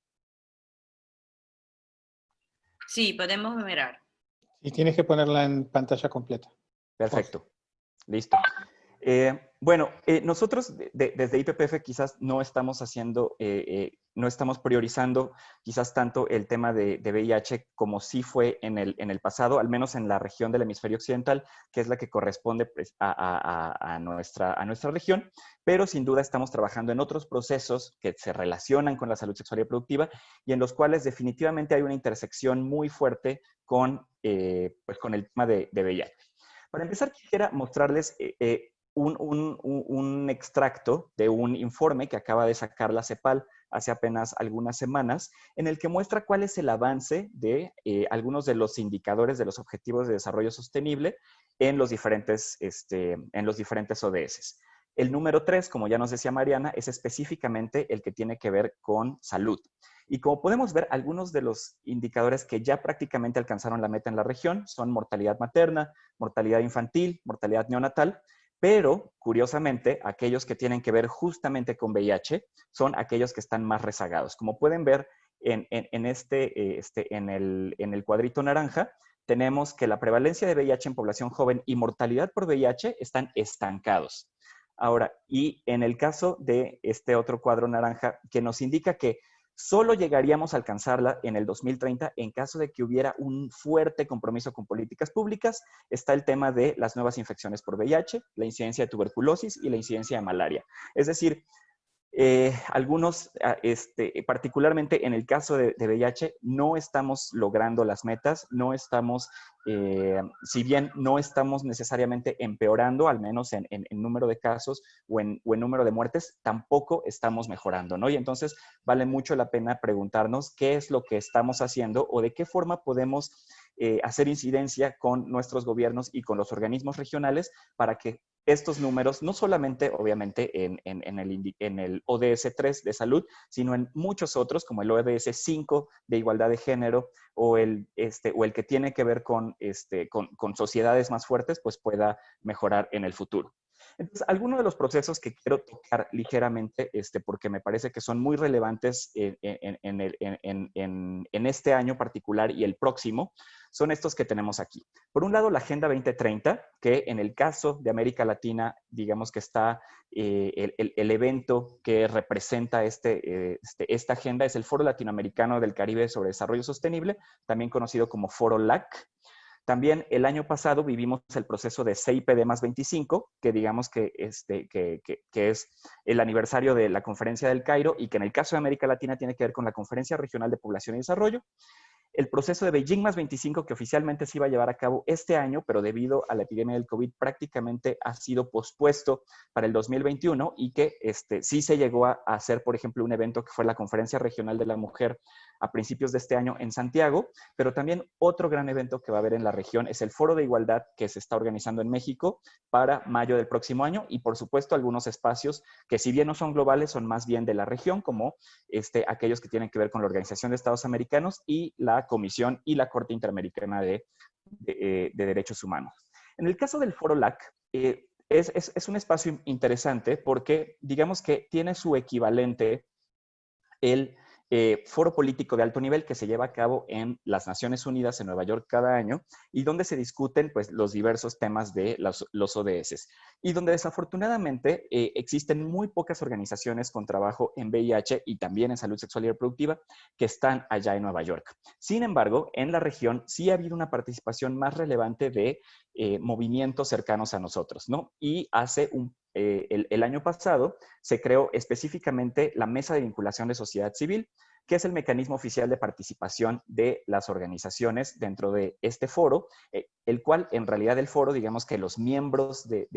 Sí, podemos mirar. Y tienes que ponerla en pantalla completa. Perfecto. Listo. Eh, bueno, eh, nosotros desde IPPF quizás no estamos haciendo, eh, no estamos priorizando quizás tanto el tema de, VIH como sí fue en el, en el, pasado, al menos en la región del hemisferio occidental, que es la que corresponde pues, a, nuestra, a nuestra región, pero sin duda estamos trabajando en otros procesos que se relacionan con la salud sexual y reproductiva y en los cuales definitivamente hay una intersección muy fuerte con, pues, con el tema de VIH. Para empezar, quisiera mostrarles un, extracto de un informe que acaba de sacar la CEPAL hace apenas algunas semanas, en el que muestra cuál es el avance de eh, algunos de los indicadores de los Objetivos de Desarrollo Sostenible en los diferentes, este, en los diferentes ODS. El número 3, como ya nos decía Mariana, es específicamente el que tiene que ver con salud. Y como podemos ver, algunos de los indicadores que ya prácticamente alcanzaron la meta en la región son mortalidad materna, mortalidad infantil, mortalidad neonatal, pero, curiosamente, aquellos que tienen que ver justamente con VIH son aquellos que están más rezagados. Como pueden ver en, este, este, en, el, en el cuadrito naranja, tenemos que la prevalencia de VIH en población joven y mortalidad por VIH están estancados. Ahora, y en el caso de este otro cuadro naranja, que nos indica que Solo llegaríamos a alcanzarla en el 2030 en caso de que hubiera un fuerte compromiso con políticas públicas. Está el tema de las nuevas infecciones por VIH, la incidencia de tuberculosis y la incidencia de malaria. Es decir, eh, algunos, ah, este, particularmente en el caso de, VIH, no estamos logrando las metas, no estamos, eh, si bien no estamos necesariamente empeorando, al menos en, número de casos o en, número de muertes, tampoco estamos mejorando, ¿no? Y entonces vale mucho la pena preguntarnos qué es lo que estamos haciendo o de qué forma podemos eh, hacer incidencia con nuestros gobiernos y con los organismos regionales para que estos números, no solamente obviamente en, el, en, el, ODS 3 de salud, sino en muchos otros, como el ODS 5 de igualdad de género o el, este, o el que tiene que ver con, este, con, con sociedades más fuertes, pues pueda mejorar en el futuro. Entonces, algunos de los procesos que quiero tocar ligeramente, este, porque me parece que son muy relevantes en, en, este año particular y el próximo, son estos que tenemos aquí. Por un lado, la Agenda 2030, que en el caso de América Latina, digamos que está eh, el, evento que representa este, eh, este, esta agenda, es el Foro Latinoamericano del Caribe sobre Desarrollo Sostenible, también conocido como Foro LAC. También el año pasado vivimos el proceso de CIPD más 25, que digamos que, este, que, es el aniversario de la Conferencia del Cairo y que en el caso de América Latina tiene que ver con la Conferencia Regional de Población y Desarrollo. El proceso de Beijing más 25, que oficialmente se iba a llevar a cabo este año, pero debido a la epidemia del COVID prácticamente ha sido pospuesto para el 2021 y que este, sí se llegó a hacer, por ejemplo, un evento que fue la Conferencia Regional de la Mujer a principios de este año en Santiago, pero también otro gran evento que va a haber en la región es el Foro de Igualdad que se está organizando en México para mayo del próximo año y por supuesto algunos espacios que si bien no son globales, son más bien de la región, como este, aquellos que tienen que ver con la Organización de Estados Americanos y la Comisión y la Corte Interamericana de, eh, Derechos Humanos. En el caso del Foro LAC, eh, es, es un espacio interesante porque digamos que tiene su equivalente el eh, foro político de alto nivel que se lleva a cabo en las Naciones Unidas en Nueva York cada año y donde se discuten pues, los diversos temas de los, los ODS. Y donde desafortunadamente eh, existen muy pocas organizaciones con trabajo en VIH y también en salud sexual y reproductiva que están allá en Nueva York. Sin embargo, en la región sí ha habido una participación más relevante de eh, movimientos cercanos a nosotros, ¿no? Y hace un eh, el, año pasado se creó específicamente la Mesa de Vinculación de Sociedad Civil, que es el mecanismo oficial de participación de las organizaciones dentro de este foro, eh, el cual en realidad el foro, digamos que los miembros de,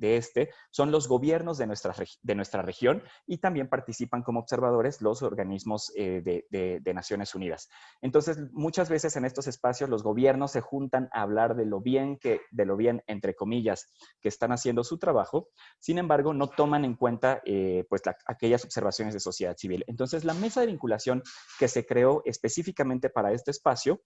este son los gobiernos de nuestra, de nuestra región y también participan como observadores los organismos eh, de, Naciones Unidas. Entonces, muchas veces en estos espacios los gobiernos se juntan a hablar de lo bien que, de lo bien, entre comillas, que están haciendo su trabajo, sin embargo, no toman en cuenta eh, pues aquellas observaciones de sociedad civil. Entonces, la mesa de vinculación que se creó específicamente para este espacio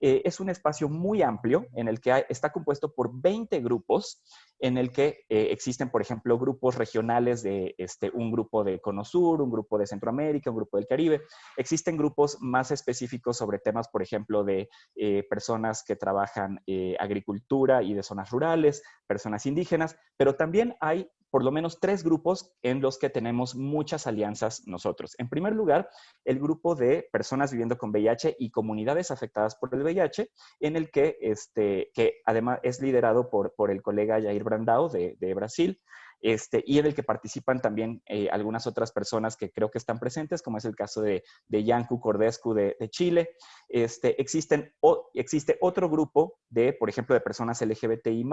eh, es un espacio muy amplio en el que está compuesto por 20 grupos, en el que eh, existen, por ejemplo, grupos regionales de este, un grupo de Conosur, un grupo de Centroamérica, un grupo del Caribe. Existen grupos más específicos sobre temas, por ejemplo, de eh, personas que trabajan agricultura y de zonas rurales, personas indígenas, pero también hay por lo menos tres grupos en los que tenemos muchas alianzas nosotros. En primer lugar, el grupo de personas viviendo con VIH y comunidades afectadas por el VIH, en el que, este, que además es liderado por, por el colega Jair Brandao de, de Brasil. Este, y en el que participan también eh, algunas otras personas que creo que están presentes, como es el caso de, de Cordescu de, Chile. Este, existe otro grupo de, por ejemplo, de personas LGBTI+,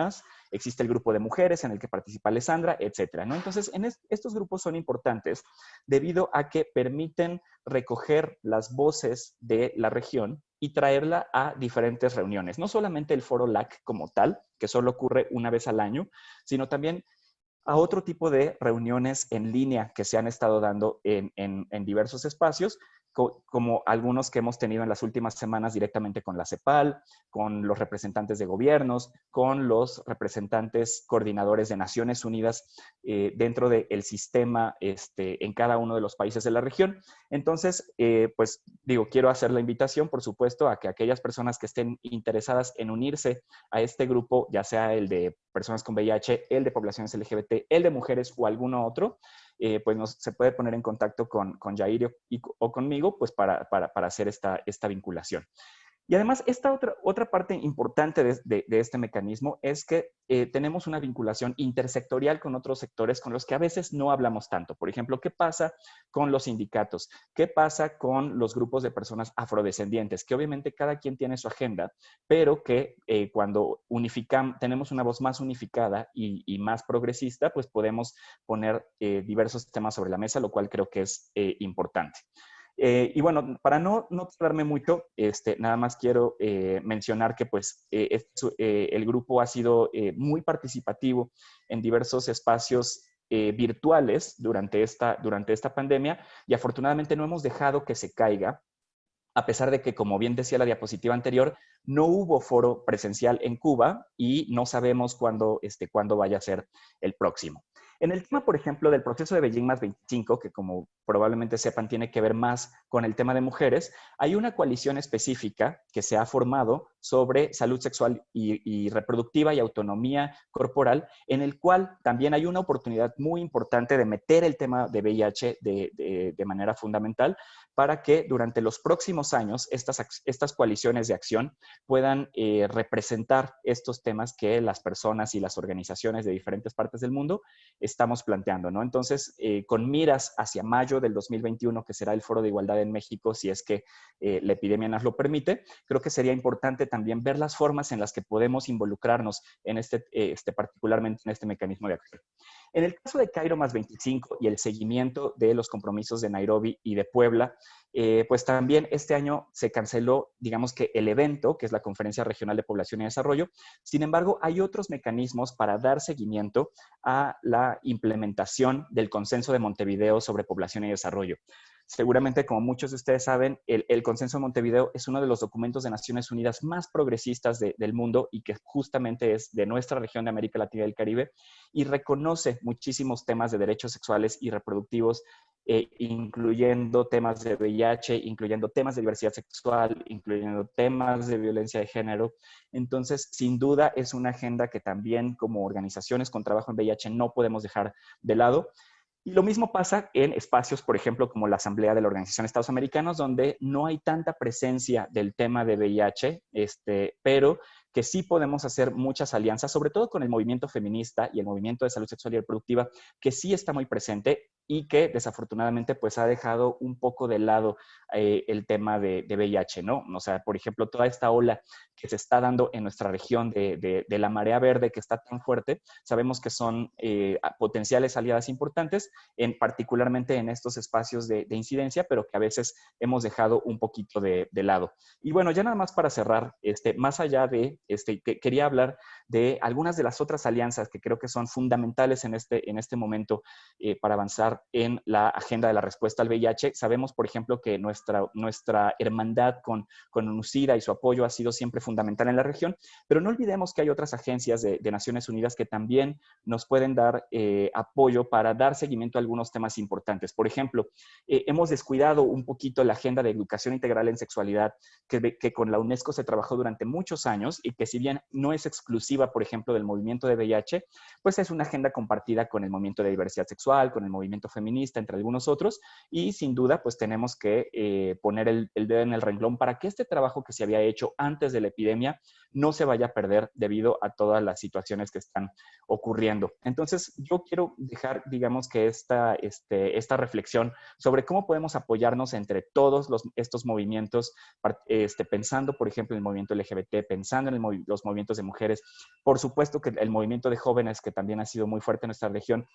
existe el grupo de mujeres en el que participa Alessandra, etcétera, ¿no? Entonces, en estos grupos son importantes debido a que permiten recoger las voces de la región y traerla a diferentes reuniones. No solamente el foro LAC como tal, que solo ocurre una vez al año, sino también a otro tipo de reuniones en línea que se han estado dando en, diversos espacios, como algunos que hemos tenido en las últimas semanas directamente con la CEPAL, con los representantes de gobiernos, con los representantes coordinadores de Naciones Unidas eh, dentro del sistema este, en cada uno de los países de la región. Entonces, eh, pues digo, quiero hacer la invitación, por supuesto, a que aquellas personas que estén interesadas en unirse a este grupo, ya sea el de personas con VIH, el de poblaciones LGBT, el de mujeres o alguno otro, eh, pues nos, se puede poner en contacto con, con Jair o conmigo pues para, para, para hacer esta, esta vinculación. Y además, esta otra, otra parte importante de, este mecanismo es que eh, tenemos una vinculación intersectorial con otros sectores con los que a veces no hablamos tanto. Por ejemplo, ¿qué pasa con los sindicatos? ¿Qué pasa con los grupos de personas afrodescendientes? Que obviamente cada quien tiene su agenda, pero que eh, cuando unificamos, tenemos una voz más unificada y, más progresista, pues podemos poner eh, diversos temas sobre la mesa, lo cual creo que es importante. Eh, y bueno, para no, no tardarme mucho, este, nada más quiero eh, mencionar que pues eh, el grupo ha sido muy participativo en diversos espacios virtuales durante esta, durante esta pandemia y afortunadamente no hemos dejado que se caiga a pesar de que, como bien decía la diapositiva anterior, no hubo foro presencial en Cuba y no sabemos este, cuándo vaya a ser el próximo. En el tema, por ejemplo, del proceso de Beijing más 25, que como probablemente sepan tiene que ver más con el tema de mujeres, hay una coalición específica que se ha formado sobre salud sexual y, reproductiva y autonomía corporal, en el cual también hay una oportunidad muy importante de meter el tema de VIH de, de manera fundamental para que durante los próximos años estas, estas coaliciones de acción puedan eh, representar estos temas que las personas y las organizaciones de diferentes partes del mundo estamos planteando, ¿no? Entonces, eh, con miras hacia mayo del 2021, que será el Foro de Igualdad en México, si es que eh, la epidemia nos lo permite, creo que sería importante también ver las formas en las que podemos involucrarnos en este, este particularmente en este mecanismo de acción. En el caso de Cairo más 25 y el seguimiento de los compromisos de Nairobi y de Puebla, eh, pues también este año se canceló, digamos que el evento, que es la Conferencia Regional de Población y Desarrollo. Sin embargo, hay otros mecanismos para dar seguimiento a la implementación del consenso de Montevideo sobre población y desarrollo. Seguramente, como muchos de ustedes saben, el, Consenso de Montevideo es uno de los documentos de Naciones Unidas más progresistas del mundo y que justamente es de nuestra región de América Latina y del Caribe y reconoce muchísimos temas de derechos sexuales y reproductivos, eh, incluyendo temas de VIH, incluyendo temas de diversidad sexual, incluyendo temas de violencia de género. Entonces, sin duda, es una agenda que también como organizaciones con trabajo en VIH no podemos dejar de lado. Y lo mismo pasa en espacios, por ejemplo, como la Asamblea de la Organización de Estados Americanos, donde no hay tanta presencia del tema de VIH, este, pero que sí podemos hacer muchas alianzas, sobre todo con el movimiento feminista y el movimiento de salud sexual y reproductiva, que sí está muy presente y que desafortunadamente pues ha dejado un poco de lado eh, el tema de, VIH, ¿no? O sea, por ejemplo, toda esta ola que se está dando en nuestra región de, la marea verde que está tan fuerte, sabemos que son eh, potenciales aliadas importantes, en, particularmente en estos espacios de, incidencia, pero que a veces hemos dejado un poquito de, lado. Y bueno, ya nada más para cerrar, este, más allá de, este, quería hablar de algunas de las otras alianzas que creo que son fundamentales en este, en este momento eh, para avanzar en la agenda de la respuesta al VIH. Sabemos, por ejemplo, que nuestra, nuestra hermandad con, con UNUCIDA y su apoyo ha sido siempre fundamental en la región, pero no olvidemos que hay otras agencias de, Naciones Unidas que también nos pueden dar eh, apoyo para dar seguimiento a algunos temas importantes. Por ejemplo, eh, hemos descuidado un poquito la agenda de educación integral en sexualidad que, que con la UNESCO se trabajó durante muchos años y que si bien no es exclusiva, por ejemplo, del movimiento de VIH, pues es una agenda compartida con el movimiento de diversidad sexual, con el movimiento feminista, entre algunos otros, y sin duda, pues tenemos que eh, poner el, dedo en el renglón para que este trabajo que se había hecho antes de la epidemia no se vaya a perder debido a todas las situaciones que están ocurriendo. Entonces, yo quiero dejar, digamos que esta, este, esta reflexión sobre cómo podemos apoyarnos entre todos los, estos movimientos, este, pensando, por ejemplo, en el movimiento LGBT, pensando en los movimientos de mujeres, por supuesto que el movimiento de jóvenes, que también ha sido muy fuerte en nuestra región,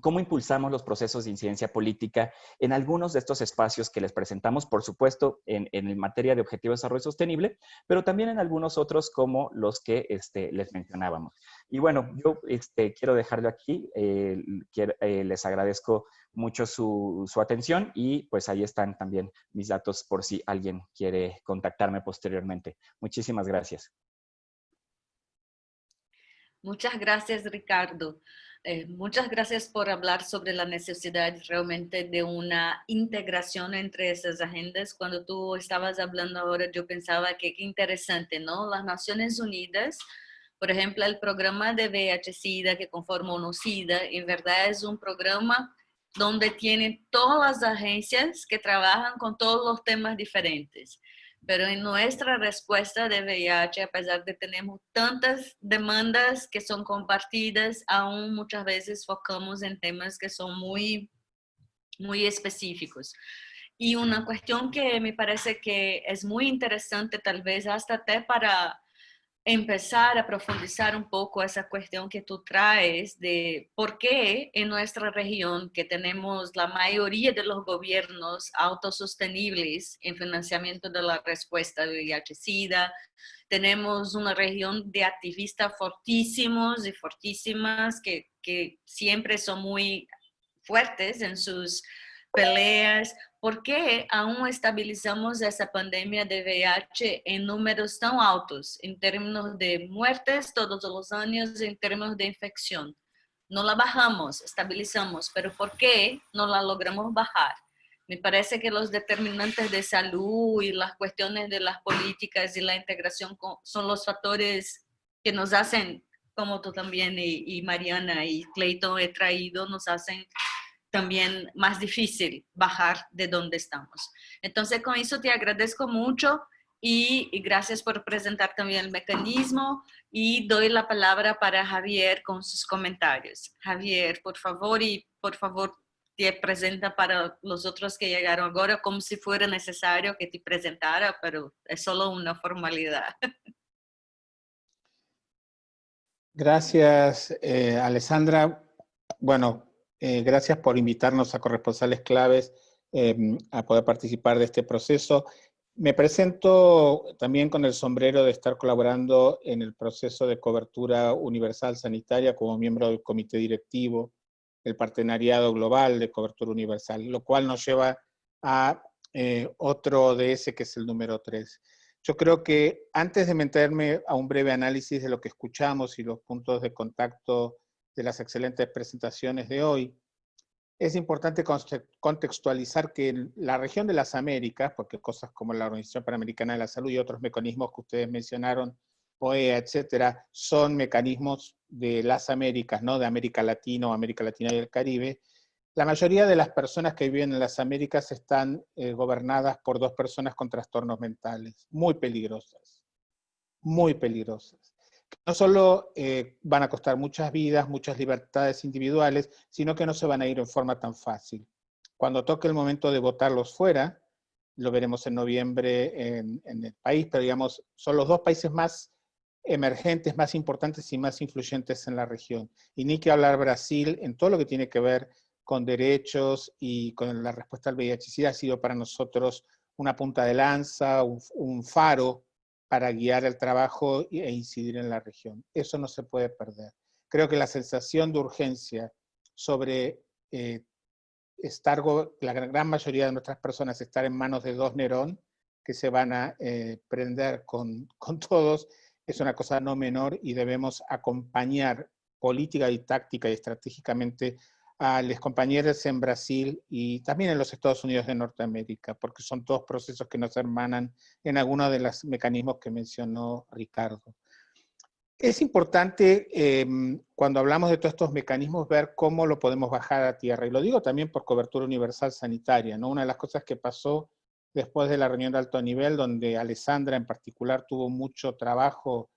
cómo impulsamos los procesos de incidencia política en algunos de estos espacios que les presentamos, por supuesto, en, en materia de objetivo de desarrollo sostenible, pero también en algunos otros como los que este, les mencionábamos. Y bueno, yo este, quiero dejarlo aquí, eh, eh, les agradezco mucho su, su, atención y pues ahí están también mis datos por si alguien quiere contactarme posteriormente. Muchísimas gracias. Muchas gracias, Ricardo. Eh, muchas gracias por hablar sobre la necesidad realmente de una integración entre esas agendas. Cuando tú estabas hablando ahora, yo pensaba que qué interesante, ¿no? Las Naciones Unidas, por ejemplo, el programa de VIH-Sida que conforma UNO-SIDA, en verdad es un programa donde tiene todas las agencias que trabajan con todos los temas diferentes pero en nuestra respuesta de VIH, a pesar de tenemos tantas demandas que son compartidas, aún muchas veces focamos en temas que son muy, muy específicos. Y una cuestión que me parece que es muy interesante, tal vez hasta para empezar a profundizar un poco esa cuestión que tú traes de por qué en nuestra región, que tenemos la mayoría de los gobiernos autosostenibles en financiamiento de la respuesta de VIH-Sida, tenemos una región de activistas fortísimos y fortísimas que, que siempre son muy fuertes en sus peleas ¿Por qué aún estabilizamos esa pandemia de VIH en números tan altos en términos de muertes todos los años, en términos de infección? No la bajamos, estabilizamos, pero ¿por qué no la logramos bajar? Me parece que los determinantes de salud y las cuestiones de las políticas y la integración son los factores que nos hacen, como tú también y, y Mariana y Clayton he traído, nos hacen también más difícil bajar de donde estamos. Entonces, con eso te agradezco mucho y, gracias por presentar también el mecanismo y doy la palabra para Javier con sus comentarios. Javier, por favor, y por favor te presenta para los otros que llegaron ahora como si fuera necesario que te presentara, pero es solo una formalidad. Gracias, eh, Alessandra. Bueno, eh, gracias por invitarnos a corresponsales claves em, a poder participar de este proceso. Me presento también con el sombrero de estar colaborando en el proceso de cobertura universal sanitaria como miembro del comité directivo del Partenariado Global de Cobertura Universal, lo cual nos lleva a eh, otro ese que es el número 3. Yo creo que antes de meterme a un breve análisis de lo que escuchamos y los puntos de contacto de las excelentes presentaciones de hoy, es importante contextualizar que la región de las Américas, porque cosas como la Organización Panamericana de la Salud y otros mecanismos que ustedes mencionaron, OEA, etcétera, son mecanismos de las Américas, ¿no? de América Latina o América Latina y el Caribe. La mayoría de las personas que viven en las Américas están eh, gobernadas por dos personas con trastornos mentales, muy peligrosas, muy peligrosas no solo eh, van a costar muchas vidas, muchas libertades individuales, sino que no se van a ir en forma tan fácil. Cuando toque el momento de votarlos fuera, lo veremos en noviembre en, el país, pero digamos, son los dos países más emergentes, más importantes y más influyentes en la región. Y ni que hablar Brasil en todo lo que tiene que ver con derechos y con la respuesta al VIH. ha sido para nosotros una punta de lanza, un faro para guiar el trabajo e incidir en la región. Eso no se puede perder. Creo que la sensación de urgencia sobre eh, estar, la gran mayoría de nuestras personas estar en manos de dos Nerón, que se van a eh, prender con, con todos, es una cosa no menor y debemos acompañar política y táctica y estratégicamente a los compañeros en Brasil y también en los Estados Unidos de Norteamérica, porque son todos procesos que nos hermanan en algunos de los mecanismos que mencionó Ricardo. Es importante em, cuando hablamos de todos estos mecanismos ver cómo lo podemos bajar a tierra. Y lo digo también por cobertura universal sanitaria. ¿no? Una de las cosas que pasó después de la reunión de alto nivel, donde Alessandra en particular tuvo mucho trabajo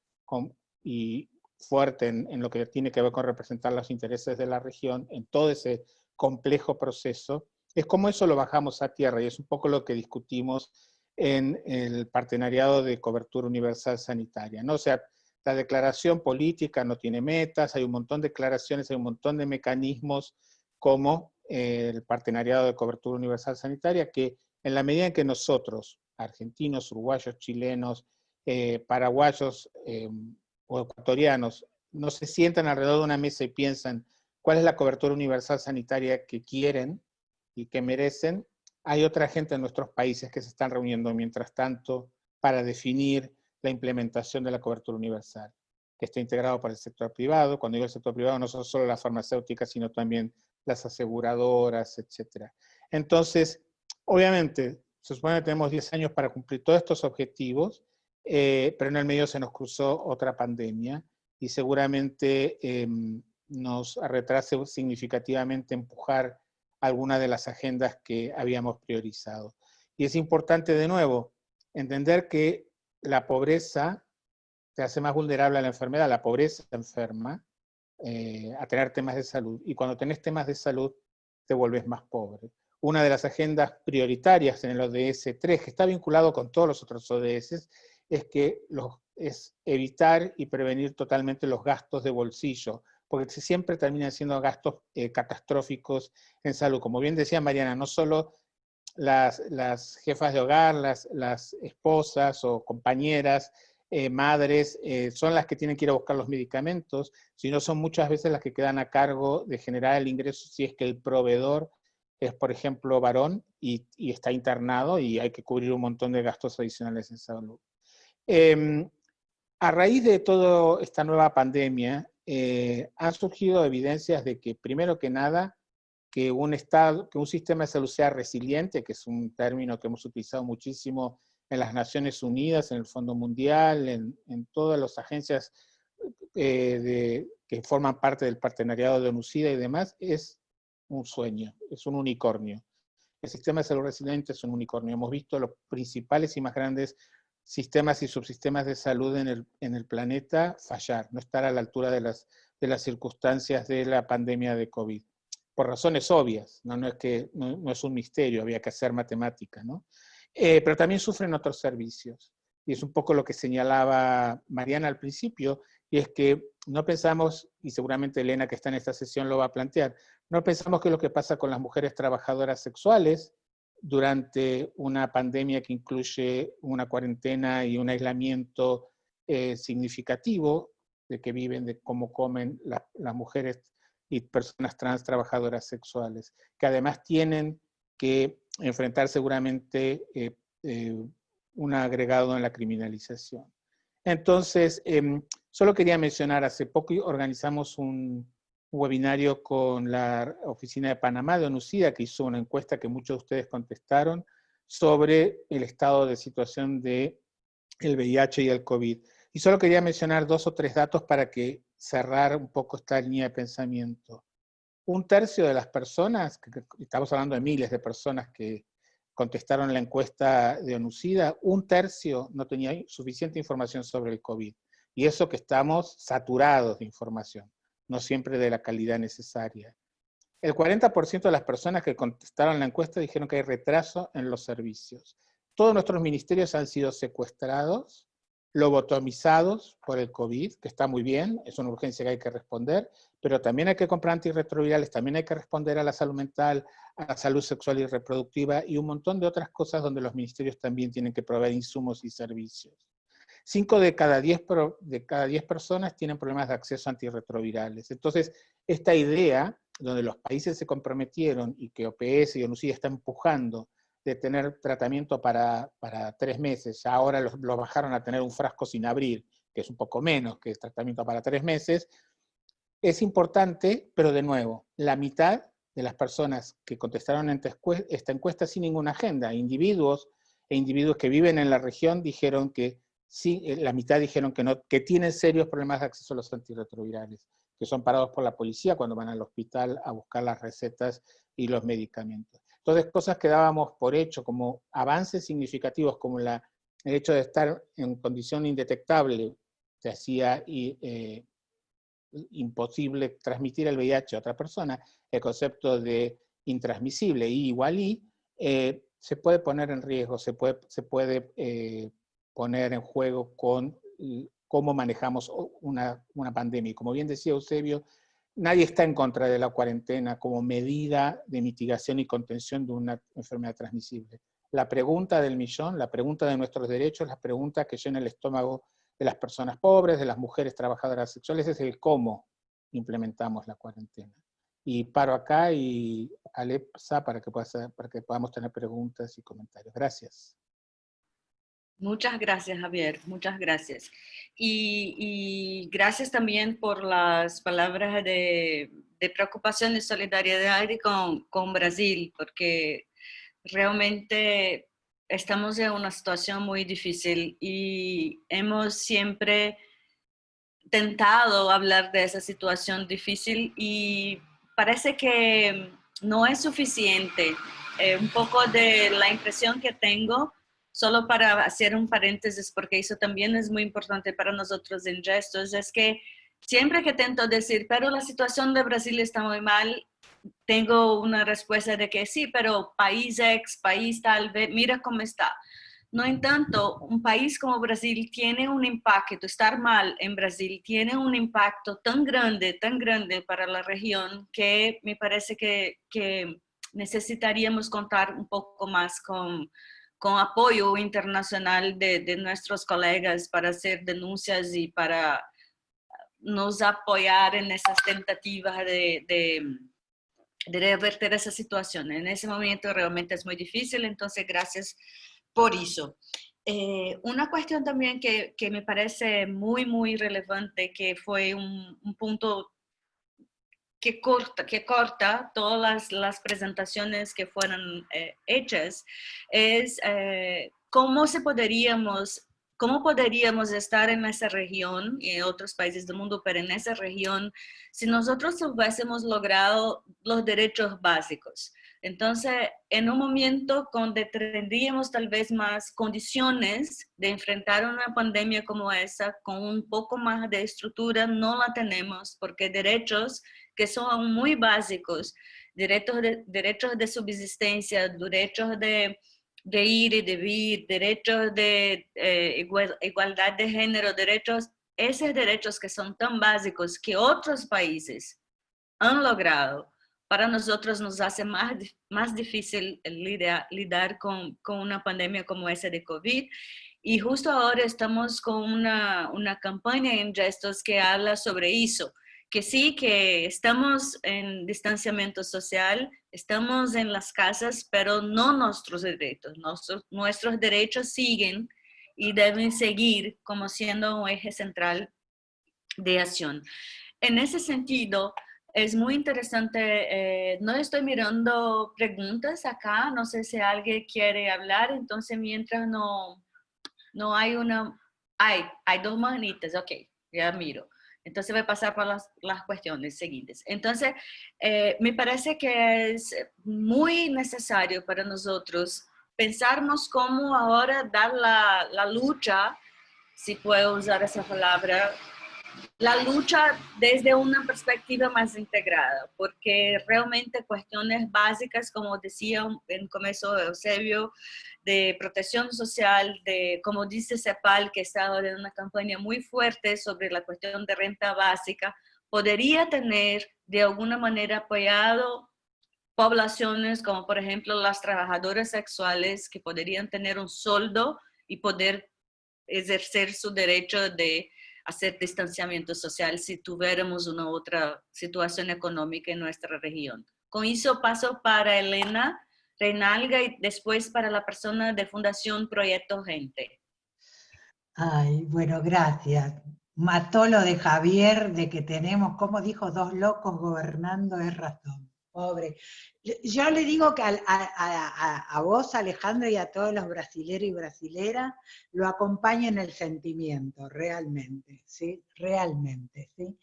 y fuerte en, lo que tiene que ver con representar los intereses de la región, en todo ese complejo proceso, es cómo eso lo bajamos a tierra. Y es un poco lo que discutimos en el partenariado de cobertura universal sanitaria. ¿no? O sea, la declaración política no tiene metas, hay un montón de declaraciones, hay un montón de mecanismos como eh, el partenariado de cobertura universal sanitaria que en la medida en que nosotros, argentinos, uruguayos, chilenos, eh, paraguayos eh, o ecuatorianos, no se sientan alrededor de una mesa y piensan cuál es la cobertura universal sanitaria que quieren y que merecen, hay otra gente en nuestros países que se están reuniendo mientras tanto para definir la implementación de la cobertura universal, que está integrado por el sector privado. Cuando digo el sector privado, no son solo las farmacéuticas, sino también las aseguradoras, etc. Entonces, obviamente, se supone que tenemos 10 años para cumplir todos estos objetivos, eh, pero en el medio se nos cruzó otra pandemia y seguramente em, nos retrase significativamente empujar alguna de las agendas que habíamos priorizado. Y es importante de nuevo entender que la pobreza te hace más vulnerable a la enfermedad, la pobreza enferma eh, a tener temas de salud, y cuando tenés temas de salud te vuelves más pobre. Una de las agendas prioritarias en el ODS 3, que está vinculado con todos los otros ODS, es que es evitar y prevenir totalmente los gastos de bolsillo, porque siempre terminan siendo gastos eh, catastróficos en salud. Como bien decía Mariana, no solo las, jefas de hogar, las, las esposas o compañeras, eh, madres, eh, son las que tienen que ir a buscar los medicamentos, sino son muchas veces las que quedan a cargo de generar el ingreso si es que el proveedor es, por ejemplo, varón y, está internado y hay que cubrir un montón de gastos adicionales en salud. Em, a raíz de toda esta nueva pandemia, eh, han surgido evidencias de que, primero que nada, que un, estado, que un sistema de salud sea resiliente, que es un término que hemos utilizado muchísimo en las Naciones Unidas, en el Fondo Mundial, en, todas las agencias eh, que forman parte del partenariado de ONUCIDA y demás, es un sueño, es un unicornio. El sistema de salud resiliente es un unicornio. Hemos visto los principales y más grandes sistemas y subsistemas de salud en el, en el planeta fallar, no estar a la altura de las, de las circunstancias de la pandemia de COVID por razones obvias, no, no es, que, no, es un misterio, había que hacer matemática, ¿no? Eh, pero también sufren otros servicios. Y es un poco lo que señalaba Mariana al principio, y es que no pensamos, y seguramente Elena que está en esta sesión lo va a plantear, no pensamos que lo que pasa con las mujeres trabajadoras sexuales durante una pandemia que incluye una cuarentena y un aislamiento eh, significativo de que viven, de cómo comen las mujeres y personas trans trabajadoras sexuales, que además tienen que enfrentar seguramente eh, eh, un agregado en la criminalización. Entonces, em, solo quería mencionar, hace poco organizamos un, webinario con la Oficina de Panamá de ONUCIDA, que hizo una encuesta que muchos de ustedes contestaron, sobre el estado de situación de el VIH y el COVID. Y solo quería mencionar dos o tres datos para que cerrar un poco esta línea de pensamiento. Un tercio de las personas, estamos hablando de miles de personas que contestaron la encuesta de ONUCIDA, un tercio no tenía suficiente información sobre el COVID. Y eso que estamos saturados de información, no siempre de la calidad necesaria. El 40% de las personas que contestaron la encuesta dijeron que hay retraso en los servicios. Todos nuestros ministerios han sido secuestrados lobotomizados por el COVID, que está muy bien, es una urgencia que hay que responder, pero también hay que comprar antirretrovirales, también hay que responder a la salud mental, a la salud sexual y reproductiva y un montón de otras cosas donde los ministerios también tienen que proveer insumos y servicios. Cinco de cada diez, de cada diez personas tienen problemas de acceso a antirretrovirales. Entonces, esta idea donde los países se comprometieron y que OPS y ONUCID está empujando de tener tratamiento para, para tres meses, ahora lo, lo, bajaron a tener un frasco sin abrir, que es un poco menos que el tratamiento para tres meses, es importante, pero de nuevo, la mitad de las personas que contestaron esta encuesta sin ninguna agenda, individuos e individuos que viven en la región dijeron que sí, eh, la mitad dijeron que, no, que tienen serios problemas de acceso a los antirretrovirales, que son parados por la policía cuando van al hospital a buscar las recetas y los medicamentos. Entonces, cosas que dábamos por hecho como avances significativos, como la, el hecho de estar en condición indetectable, se hacía eh, imposible transmitir el VIH a otra persona, el concepto de intransmisible y igual eh, se puede poner en riesgo, se puede, se puede poner en juego con cómo manejamos una, una pandemia. Y como bien decía Eusebio, nadie está en contra de la cuarentena como medida de mitigación y contención de una enfermedad transmisible. La pregunta del millón, la pregunta de nuestros derechos, la pregunta que llena el estómago de las personas pobres, de las mujeres trabajadoras sexuales, es el cómo implementamos la cuarentena. Y paro acá y Alepsa para que, pueda, para que podamos tener preguntas y comentarios. Gracias. Muchas gracias, Javier. Muchas gracias. Y, gracias también por las palabras de, preocupación y solidaridad con, con Brasil, porque realmente estamos en una situación muy difícil y hemos siempre tentado hablar de esa situación difícil y parece que no es suficiente. Eh, un poco de la impresión que tengo, solo para hacer un paréntesis, porque eso también es muy importante para nosotros en gestos, es que siempre que tento decir, pero la situación de Brasil está muy mal, tengo una respuesta de que sí, pero país X, país tal, mira cómo está. No en tanto, un país como Brasil tiene un impacto, estar mal en Brasil tiene un impacto tan grande, tan grande para la región que me parece que, que necesitaríamos contar un poco más con, con apoyo internacional de, de, nuestros colegas para hacer denuncias y para nos apoyar en esas tentativas de, de de revertir esa situación. En ese momento realmente es muy difícil, entonces gracias por eso. Eh, una cuestión también que, que, me parece muy, muy relevante, que fue un, un punto que corta, que corta todas las, presentaciones que fueron eh, hechas, es eh, cómo se podríamos ¿Cómo podríamos estar en esa región y en otros países del mundo, pero en esa región, si nosotros hubiésemos logrado los derechos básicos? Entonces, en un momento donde tendríamos tal vez más condiciones de enfrentar una pandemia como esa, con un poco más de estructura, no la tenemos, porque derechos que son muy básicos, derechos de, derechos de subsistencia, derechos de de ir y de vivir, derechos de eh, igualdad de género, derechos, esos derechos que son tan básicos que otros países han logrado, para nosotros nos hace más, más difícil lidar, lidar con, con, una pandemia como esa de COVID. Y justo ahora estamos con una, una campaña en gestos que habla sobre eso que sí, que estamos en distanciamiento social, estamos en las casas, pero no nuestros derechos. Nuestros, derechos siguen y deben seguir como siendo un eje central de acción. En ese sentido, es muy interesante, eh, no estoy mirando preguntas acá, no sé si alguien quiere hablar, entonces mientras no, no hay una, hay, hay dos manitas, ok, ya miro. Entonces voy a pasar por las, cuestiones siguientes. Entonces, eh, me parece que es muy necesario para nosotros pensarnos cómo ahora dar la lucha, si puedo usar esa palabra, la lucha desde una perspectiva más integrada, porque realmente cuestiones básicas, como decía en comienzo Eusebio, de protección social, de, como dice CEPAL, que está en una campaña muy fuerte sobre la cuestión de renta básica, podría tener de alguna manera apoyado poblaciones como por ejemplo las trabajadoras sexuales que podrían tener un sueldo y poder ejercer su derecho de hacer distanciamiento social si tuviéramos una otra situación económica en nuestra región. Con eso paso para Elena Reinalga y después para la persona de Fundación Proyecto Gente. Ay, bueno, gracias. Mató lo de Javier, de que tenemos, como dijo, dos locos gobernando, es razón. Pobre. Yo le digo que a, vos, Alejandro, y a todos los brasileros y brasileras, lo acompaña en el sentimiento, realmente, ¿sí? Realmente, ¿sí?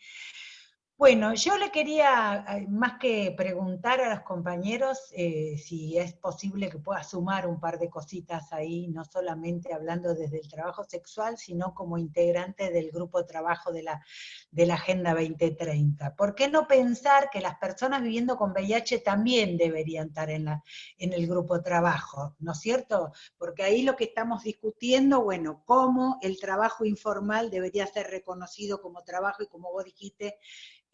Bueno, yo le quería, eh, más que preguntar a los compañeros eh, si es posible que pueda sumar un par de cositas ahí, no solamente hablando desde el trabajo sexual, sino como integrante del grupo de trabajo de la, de la Agenda 2030. ¿Por qué no pensar que las personas viviendo con VIH también deberían estar en, la, en el grupo trabajo, ¿no es cierto? Porque ahí lo que estamos discutiendo, bueno, cómo el trabajo informal debería ser reconocido como trabajo y como vos dijiste,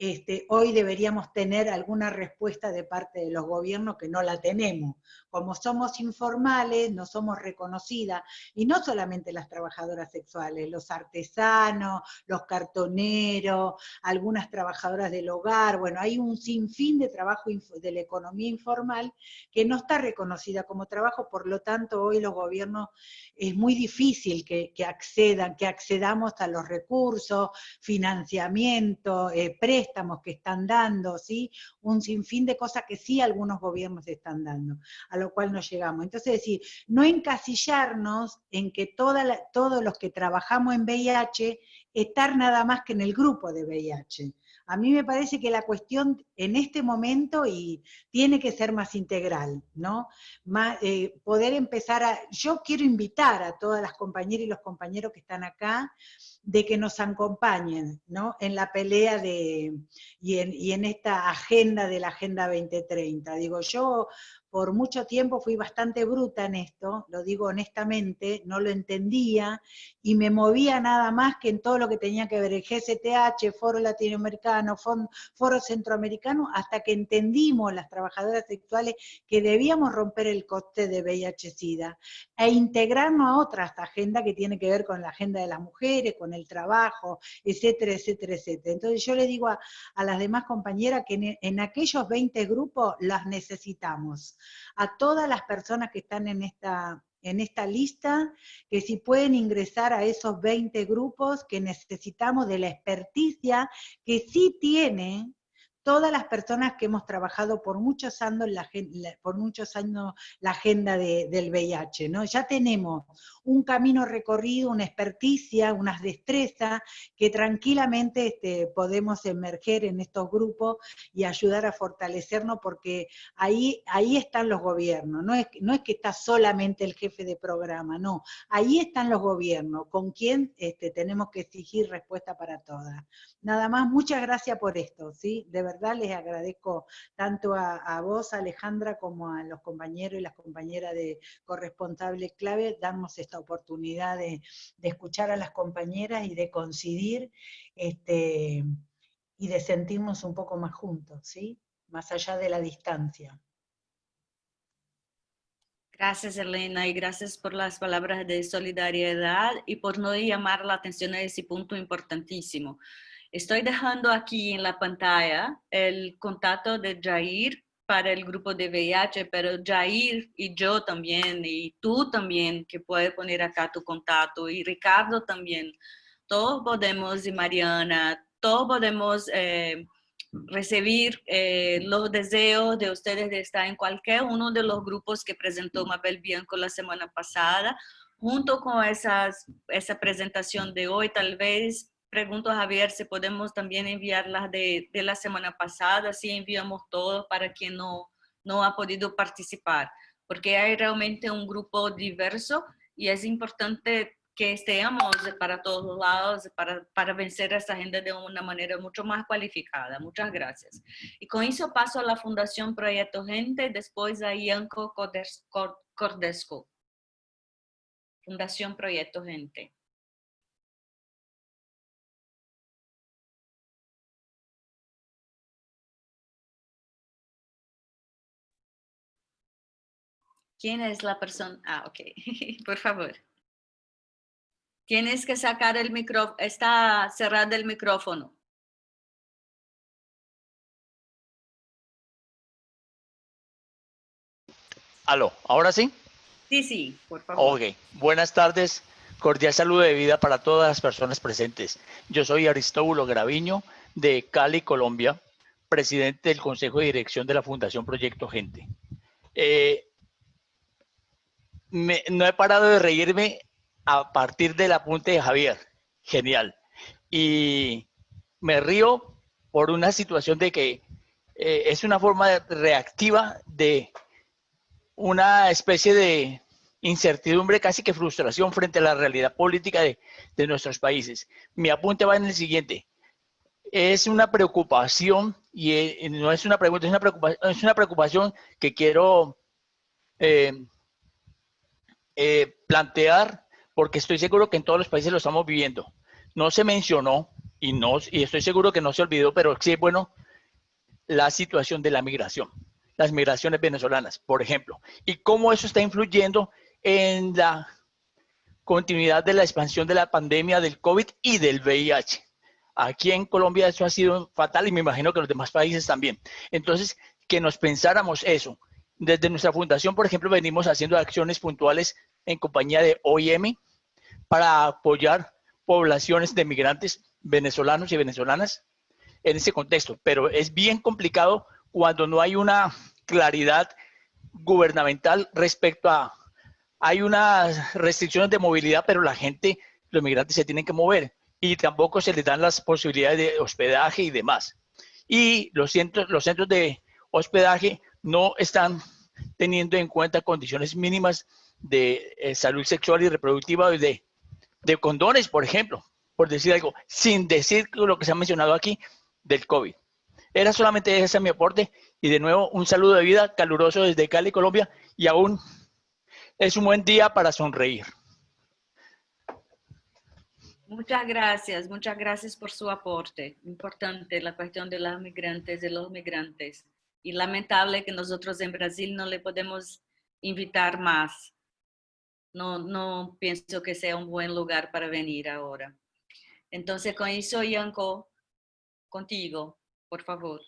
este, hoy deberíamos tener alguna respuesta de parte de los gobiernos que no la tenemos. Como somos informales, no somos reconocidas, y no solamente las trabajadoras sexuales, los artesanos, los cartoneros, algunas trabajadoras del hogar, bueno, hay un sinfín de trabajo de la economía informal que no está reconocida como trabajo, por lo tanto hoy los gobiernos es muy difícil que, accedan, que accedamos a los recursos, financiamiento, eh, préstamos, estamos que están dando, ¿sí? Un sinfín de cosas que sí algunos gobiernos están dando, a lo cual no llegamos. Entonces, decir, no encasillarnos en que todos los que trabajamos en VIH, estar nada más que en el grupo de VIH. A mí me parece que la cuestión en este momento y tiene que ser más integral, ¿no? Eh, poder empezar a... Yo quiero invitar a todas las compañeras y los compañeros que están acá de que nos acompañen ¿no? en la pelea de, y, en, esta agenda de la Agenda 2030. Digo, yo por mucho tiempo fui bastante bruta en esto, lo digo honestamente, no lo entendía, y me movía nada más que en todo lo que tenía que ver el GCTH, Foro Latinoamericano, Foro Centroamericano, hasta que entendimos las trabajadoras sexuales que debíamos romper el coste de VIH-Sida, e integrarnos a otras agendas que tiene que ver con la agenda de las mujeres, con el trabajo, etcétera, etcétera, etcétera. Entonces yo le digo a, las demás compañeras que en, aquellos 20 grupos las necesitamos a todas las personas que están en esta, en esta lista, que si pueden ingresar a esos 20 grupos, que necesitamos de la experticia que sí tiene todas las personas que hemos trabajado por muchos años la, por muchos años la agenda del VIH, ¿no? Ya tenemos un camino recorrido, una experticia, unas destrezas que tranquilamente este, podemos emerger en estos grupos y ayudar a fortalecernos porque ahí, ahí están los gobiernos, no es, no es que está solamente el jefe de programa, no, ahí están los gobiernos, con quien este, tenemos que exigir respuesta para todas. Nada más, muchas gracias por esto, ¿sí? De verdad les agradezco tanto a, vos, Alejandra, como a los compañeros y las compañeras de corresponsables clave, darnos esta oportunidad de, escuchar a las compañeras y de coincidir este, y de sentirnos un poco más juntos, ¿sí? Más allá de la distancia. Gracias, Elena, y gracias por las palabras de solidaridad y por no llamar la atención a ese punto importantísimo. Estoy dejando aquí en la pantalla el contacto de Jair para el grupo de VIH, pero Jair y yo también, y tú también, que puedes poner acá tu contacto, y Ricardo también, todos podemos, y Mariana, todos podemos eh, recibir eh, los deseos de ustedes de estar en cualquier uno de los grupos que presentó Mabel Bianco la semana pasada, junto con esas, esa presentación de hoy, tal vez pregunto a Javier si podemos también enviarlas de, de la semana pasada, si enviamos todo para quien no, no ha podido participar, porque hay realmente un grupo diverso y es importante que estemos para todos lados para, para vencer esta agenda de una manera mucho más cualificada. Muchas gracias. Y con eso paso a la Fundación Proyecto Gente, después a Ianco Cordesco. Fundación Proyecto Gente. ¿Quién es la persona? Ah, ok, por favor. Tienes que sacar el micrófono, está cerrado el micrófono. Aló, ¿ahora sí? Sí, sí, por favor. Ok, buenas tardes. Cordial saludo de vida para todas las personas presentes. Yo soy Aristóbulo Graviño de Cali, Colombia, presidente del Consejo de Dirección de la Fundación Proyecto Gente. Eh, no he parado de reírme a partir del apunte de Javier. Genial. Y me río por una situación de que eh, es una forma reactiva de una especie de incertidumbre, casi que frustración frente a la realidad política de, nuestros países. Mi apunte va en el siguiente. Es una preocupación, y eh, no es una pregunta, es una preocupación, es una preocupación que quiero eh, plantear porque estoy seguro que en todos los países lo estamos viviendo. No se mencionó y, no, y estoy seguro que no se olvidó, pero sí es bueno la situación de la migración, las migraciones venezolanas, por ejemplo, y cómo eso está influyendo en la continuidad de la expansión de la pandemia del COVID y del VIH. Aquí en Colombia eso ha sido fatal y me imagino que los demás países también. Entonces, que nos pensáramos eso. Desde nuestra fundación, por ejemplo, venimos haciendo acciones puntuales en compañía de OIM, para apoyar poblaciones de migrantes venezolanos y venezolanas en ese contexto. Pero es bien complicado cuando no hay una claridad gubernamental respecto a, hay unas restricciones de movilidad, pero la gente, los migrantes se tienen que mover y tampoco se les dan las posibilidades de hospedaje y demás. Y los centros, los centros de hospedaje no están teniendo en cuenta condiciones mínimas de eh, salud sexual y reproductiva de de condones, por ejemplo, por decir algo, sin decir lo que se ha mencionado aquí del COVID. Era solamente ese mi aporte y de nuevo un saludo de vida caluroso desde Cali, Colombia y aún es un buen día para sonreír. Muchas gracias, muchas gracias por su aporte. Importante la cuestión de los migrantes, de los migrantes. Y lamentable que nosotros en Brasil no le podemos invitar más no, no pienso que sea un buen lugar para venir ahora. Entonces, con eso, Yanko, contigo, por favor.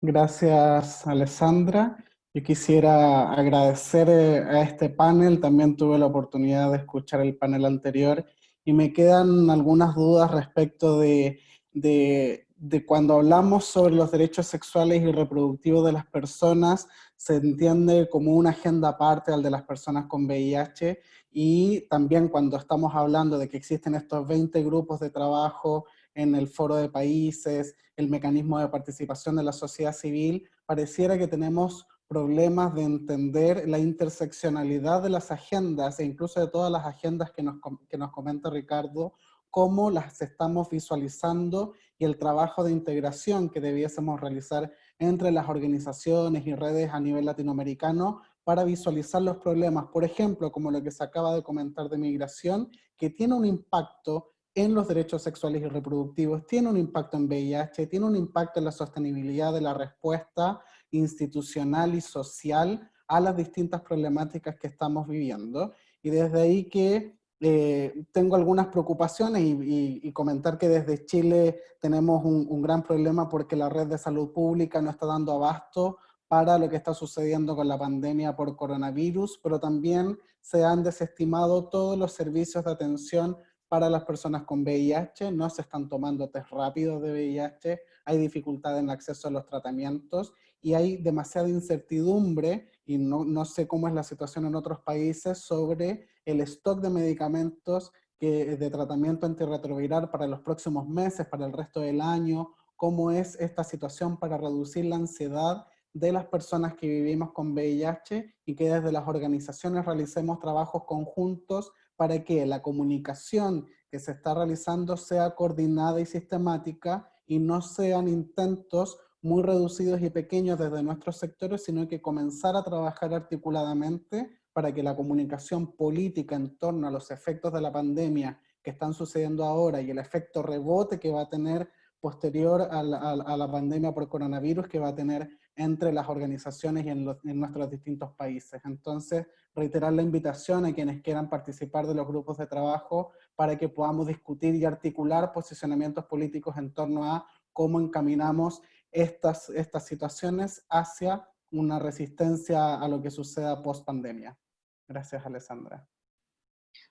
Gracias, Alessandra. Yo quisiera agradecer eh, a este panel, también tuve la oportunidad de escuchar el panel anterior y me quedan algunas dudas respecto de, de, de cuando hablamos sobre los derechos sexuales y reproductivos de las personas, se entiende como una agenda aparte al de las personas con VIH y también cuando estamos hablando de que existen estos 20 grupos de trabajo en el foro de países, el mecanismo de participación de la sociedad civil, pareciera que tenemos problemas de entender la interseccionalidad de las agendas e incluso de todas las agendas que nos, que nos comenta Ricardo, cómo las estamos visualizando y el trabajo de integración que debiésemos realizar entre las organizaciones y redes a nivel latinoamericano para visualizar los problemas, por ejemplo, como lo que se acaba de comentar de migración, que tiene un impacto en los derechos sexuales y reproductivos, tiene un impacto en VIH, tiene un impacto en la sostenibilidad de la respuesta institucional y social a las distintas problemáticas que estamos viviendo. Y desde ahí que eh, tengo algunas preocupaciones y, comentar que desde Chile tenemos un, gran problema porque la red de salud pública no está dando abasto para lo que está sucediendo con la pandemia por coronavirus, pero también se han desestimado todos los servicios de atención para las personas con VIH, no se están tomando test rápidos de VIH, hay dificultad en el acceso a los tratamientos y hay demasiada incertidumbre, y no, no sé cómo es la situación en otros países, sobre el stock de medicamentos que, de tratamiento antirretroviral para los próximos meses, para el resto del año, cómo es esta situación para reducir la ansiedad de las personas que vivimos con VIH y que desde las organizaciones realicemos trabajos conjuntos para que la comunicación que se está realizando sea coordinada y sistemática y no sean intentos muy reducidos y pequeños desde nuestros sectores, sino que comenzar a trabajar articuladamente para que la comunicación política en torno a los efectos de la pandemia que están sucediendo ahora y el efecto rebote que va a tener posterior a la, pandemia por coronavirus que va a tener entre las organizaciones y en, en, nuestros distintos países. Entonces, reiterar la invitación a quienes quieran participar de los grupos de trabajo para que podamos discutir y articular posicionamientos políticos en torno a cómo encaminamos estas, estas situaciones hacia una resistencia a lo que suceda post pandemia. Gracias, Alessandra.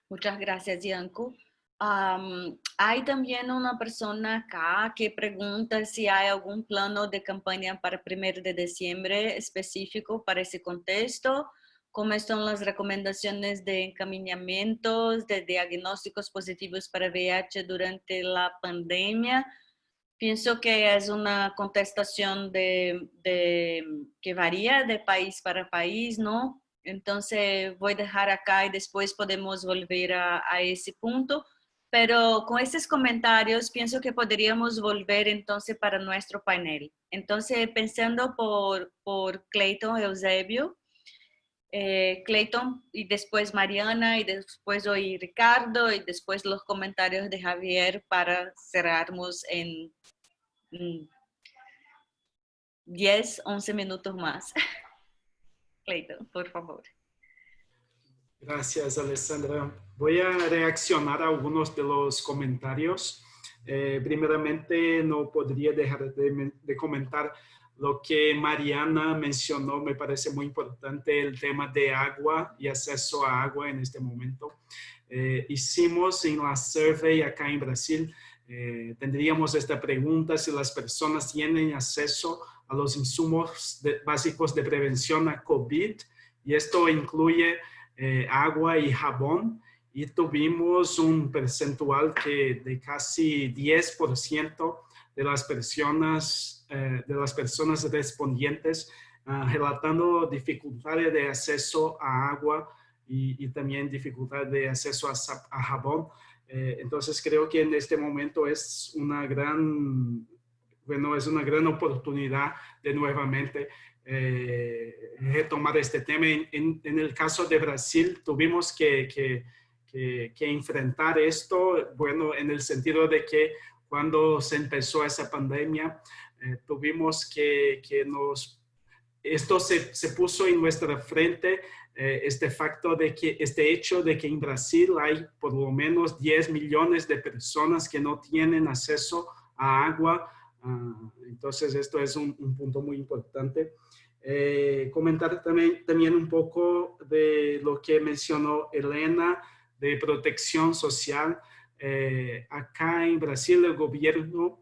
Muchas gracias, Yanko. Um, hay también una persona acá que pregunta si hay algún plano de campaña para el 1 de diciembre específico para ese contexto, cómo están las recomendaciones de encaminamientos, de diagnósticos positivos para VIH durante la pandemia, Pienso que es una contestación de, que varía de país para país, ¿no? Entonces voy a dejar acá y después podemos volver a, ese punto. Pero con estos comentarios pienso que podríamos volver entonces para nuestro panel. Entonces pensando por, por Clayton Eusebio, eh, Clayton y después Mariana y después hoy Ricardo y después los comentarios de Javier para cerrarnos en 10, mm, 11 minutos más. Clayton, por favor. Gracias, Alessandra. Voy a reaccionar a algunos de los comentarios. Eh, primeramente, no podría dejar de, de comentar lo que Mariana mencionó, me parece muy importante el tema de agua y acceso a agua en este momento. Eh, hicimos en la survey acá en Brasil, eh, tendríamos esta pregunta si las personas tienen acceso a los insumos básicos de prevención a COVID y esto incluye eh, agua y jabón y tuvimos un percentual que de casi 10% de las personas eh, de las personas respondientes ah, relatando dificultades de acceso a agua y, también dificultad de acceso a, jabón. Eh, entonces creo que en este momento es una gran, bueno, es una gran oportunidad de nuevamente eh, retomar este tema. En, el caso de Brasil tuvimos que, que, que, enfrentar esto, bueno, en el sentido de que cuando se empezó esa pandemia, eh, tuvimos que, que, nos, esto se, se, puso en nuestra frente, eh, este facto de que, este hecho de que en Brasil hay por lo menos 10 millones de personas que no tienen acceso a agua. Ah, entonces, esto es un, punto muy importante. Eh, comentar también, también un poco de lo que mencionó Elena de protección social. Acá en Brasil el gobierno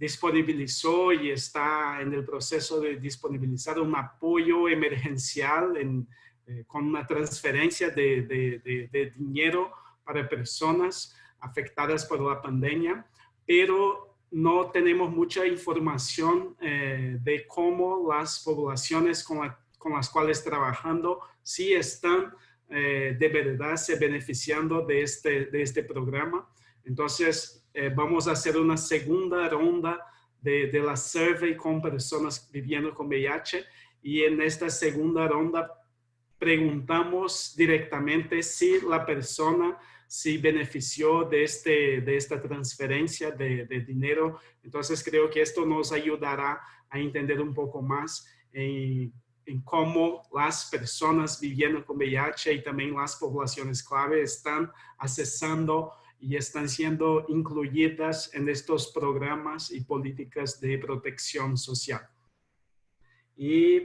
disponibilizó y está en el proceso de disponibilizar un apoyo emergencial eh, con una transferencia de, dinero para personas afectadas por la pandemia, pero no tenemos mucha información eh, de cómo las poblaciones con, las cuales trabajando sí están eh, de verdad se beneficiando de este, de este programa. Entonces, eh, vamos a hacer una segunda ronda de, de, la survey con personas viviendo con VIH y en esta segunda ronda preguntamos directamente si la persona si benefició de, este, de esta transferencia de, dinero. Entonces creo que esto nos ayudará a entender un poco más en, cómo las personas viviendo con VIH y también las poblaciones clave están accesando y están siendo incluidas en estos programas y políticas de protección social. Y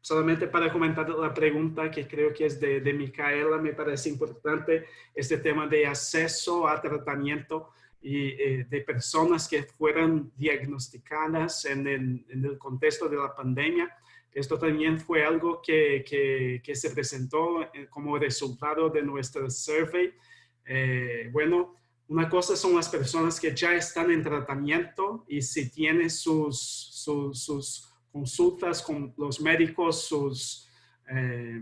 solamente para comentar la pregunta que creo que es de, Micaela, me parece importante este tema de acceso a tratamiento y eh, de personas que fueran diagnosticadas en el, contexto de la pandemia. Esto también fue algo que, que, se presentó eh, como resultado de nuestra survey. Eh, bueno, una cosa son las personas que ya están en tratamiento y si tienen sus, sus, consultas con los médicos, sus eh,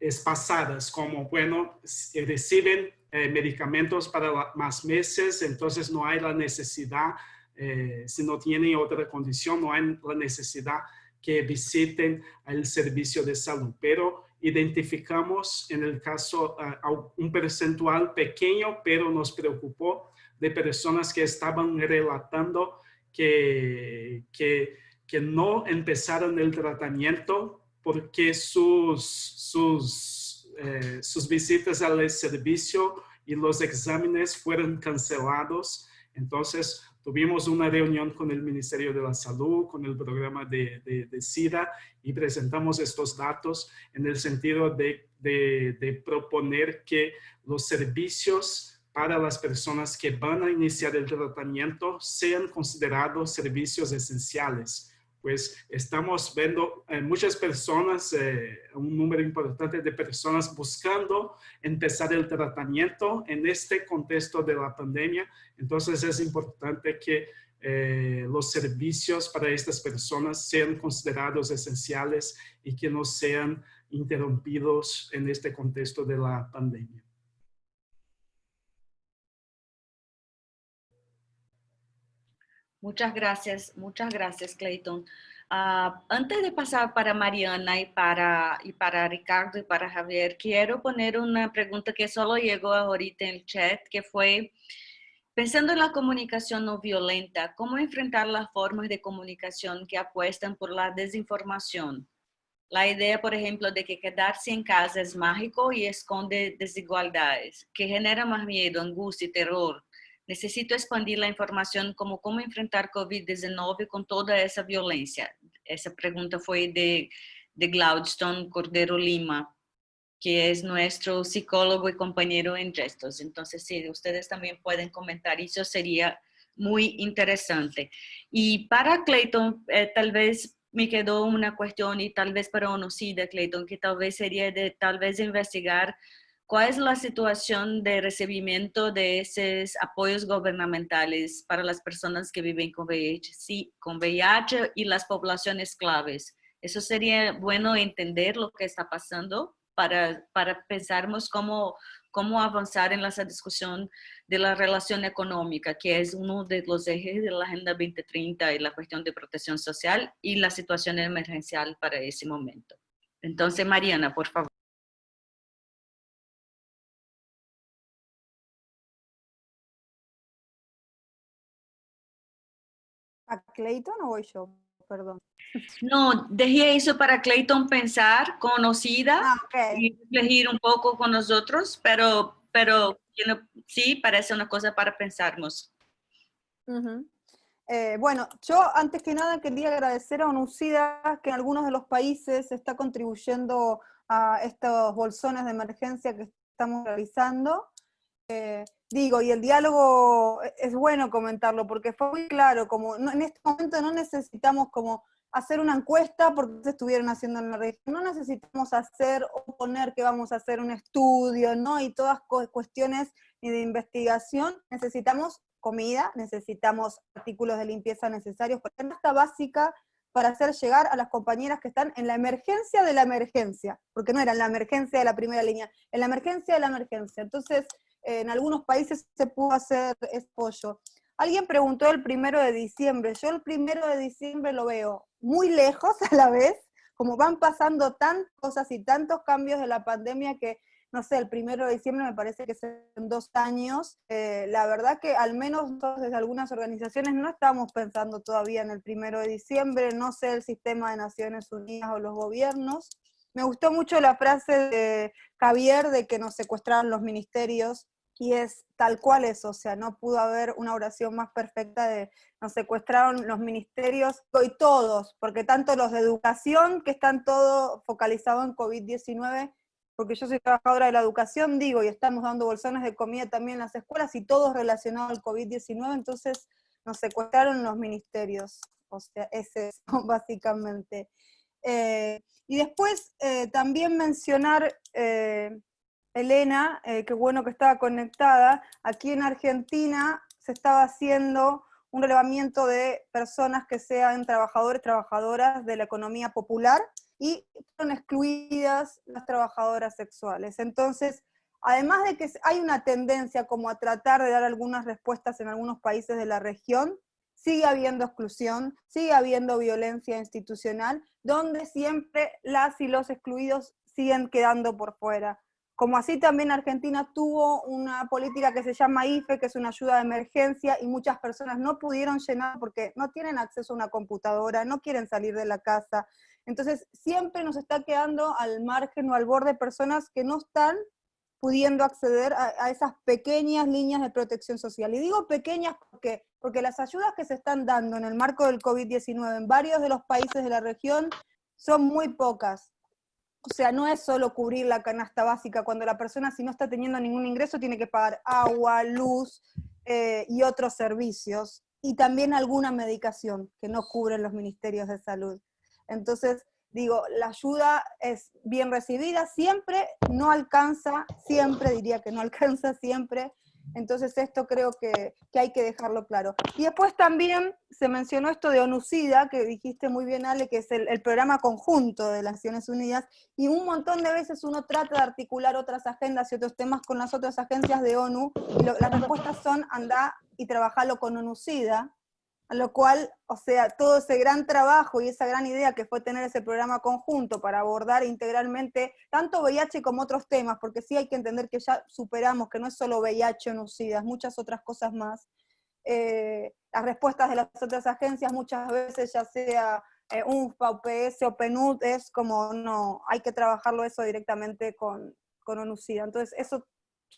espasadas, como, bueno, reciben eh, medicamentos para más meses, entonces no hay la necesidad, si no tienen otra condición, no hay la necesidad que visiten el servicio de salud. Pero identificamos en el caso un percentual pequeño, pero nos preocupó de personas que estaban relatando que, que, que no empezaron el tratamiento porque sus, sus, eh, sus visitas al servicio y los exámenes fueron cancelados. Entonces, tuvimos una reunión con el Ministerio de la Salud, con el programa de, SIDA y presentamos estos datos en el sentido de, proponer que los servicios para las personas que van a iniciar el tratamiento sean considerados servicios esenciales pues estamos viendo eh, muchas personas, eh, un número importante de personas buscando empezar el tratamiento en este contexto de la pandemia. Entonces es importante que eh, los servicios para estas personas sean considerados esenciales y que no sean interrumpidos en este contexto de la pandemia. Muchas gracias, muchas gracias, Clayton. Ah, antes de pasar para Mariana y para, y para Ricardo y para Javier, quiero poner una pregunta que solo llegó ahorita en el chat, que fue, pensando en la comunicación no violenta, ¿cómo enfrentar las formas de comunicación que apuestan por la desinformación? La idea, por ejemplo, de que quedarse en casa es mágico y esconde desigualdades, que genera más miedo, angustia y terror, Necesito expandir la información como cómo enfrentar COVID-19 con toda esa violencia. Esa pregunta fue de, de Glaudston Cordero Lima, que es nuestro psicólogo y compañero en gestos. Entonces, si ustedes también pueden comentar, eso sería muy interesante. Y para Clayton, eh, tal vez me quedó una cuestión y tal vez para Onocida, Clayton, que tal vez sería de tal vez investigar ¿Cuál es la situación de recibimiento de esos apoyos gubernamentales para las personas que viven con VIH, sí, con VIH y las poblaciones claves? Eso sería bueno entender lo que está pasando para, para pensarmos cómo, cómo avanzar en la discusión de la relación económica, que es uno de los ejes de la Agenda 2030 y la cuestión de protección social y la situación emergencial para ese momento. Entonces, Mariana, por favor. ¿A Clayton o voy yo? Perdón. No, dejé eso para Clayton pensar, conocida, ah, y elegir un poco con nosotros, pero, pero sí parece una cosa para pensarnos. Eh, bueno, yo antes que nada quería agradecer a UNUCIDA que en algunos de los países está contribuyendo a estos bolsones de emergencia que estamos realizando. Eh, digo, y el diálogo e, es bueno comentarlo, porque fue muy claro, como en este momento no necesitamos como hacer una encuesta porque se estuvieron haciendo en la región, no necesitamos hacer o poner que vamos a hacer un estudio, ¿no? Y todas cuestiones de investigación, necesitamos comida, necesitamos artículos de limpieza necesarios, esta básica para hacer llegar a las compañeras que están en la emergencia de la emergencia, porque no era en la emergencia de la primera línea, en la emergencia de la emergencia. Entonces, en algunos países se pudo hacer pollo. Alguien preguntó el primero de diciembre. Yo el primero de diciembre lo veo muy lejos a la vez, como van pasando tantas cosas y tantos cambios de la pandemia que, no sé, el primero de diciembre me parece que es en dos años. Eh, la verdad que al menos desde algunas organizaciones no estamos pensando todavía en el primero de diciembre, no sé el sistema de Naciones Unidas o los gobiernos. Me gustó mucho la frase de Javier de que nos secuestraron los ministerios y es tal cual eso, o sea, no pudo haber una oración más perfecta de nos secuestraron los ministerios y todos, porque tanto los de educación, que están todo focalizado en COVID-19, porque yo soy trabajadora de la educación, digo, y estamos dando bolsones de comida también en las escuelas y todo relacionado al COVID-19, entonces nos secuestraron los ministerios, o sea, ese es básicamente. Eh, y después eh, también mencionar... Eh, Elena, eh, qué bueno que estaba conectada, aquí en Argentina se estaba haciendo un relevamiento de personas que sean trabajadores, trabajadoras de la economía popular y son excluidas las trabajadoras sexuales. Entonces, además de que hay una tendencia como a tratar de dar algunas respuestas en algunos países de la región, sigue habiendo exclusión, sigue habiendo violencia institucional, donde siempre las y los excluidos siguen quedando por fuera. Como así también Argentina tuvo una política que se llama IFE, que es una ayuda de emergencia, y muchas personas no pudieron llenar porque no tienen acceso a una computadora, no quieren salir de la casa. Entonces, siempre nos está quedando al margen o al borde personas que no están pudiendo acceder a, esas pequeñas líneas de protección social. Y digo pequeñas porque, porque las ayudas que se están dando en el marco del COVID-19 en varios de los países de la región son muy pocas. O sea, no es solo cubrir la canasta básica, cuando la persona si no está teniendo ningún ingreso tiene que pagar agua, luz eh, y otros servicios, y también alguna medicación que no cubren los ministerios de salud. Entonces, digo, la ayuda es bien recibida siempre, no alcanza siempre, diría que no alcanza siempre, entonces esto creo que, hay que dejarlo claro. Y después también se mencionó esto de ONUCIDA, que dijiste muy bien Ale, que es el, programa conjunto de las Naciones Unidas, y un montón de veces uno trata de articular otras agendas y otros temas con las otras agencias de ONU, y las respuestas son anda y trabajarlo con ONUCIDA, lo cual, o sea, todo ese gran trabajo y esa gran idea que fue tener ese programa conjunto para abordar integralmente tanto VIH como otros temas, porque sí hay que entender que ya superamos que no es solo VIH o NUCIDAS, muchas otras cosas más. Eh, las respuestas de las otras agencias muchas veces, ya sea eh, UNFPA, UPS o PNUD, es como, no, hay que trabajarlo eso directamente con, con ONUCIDA. Entonces, eso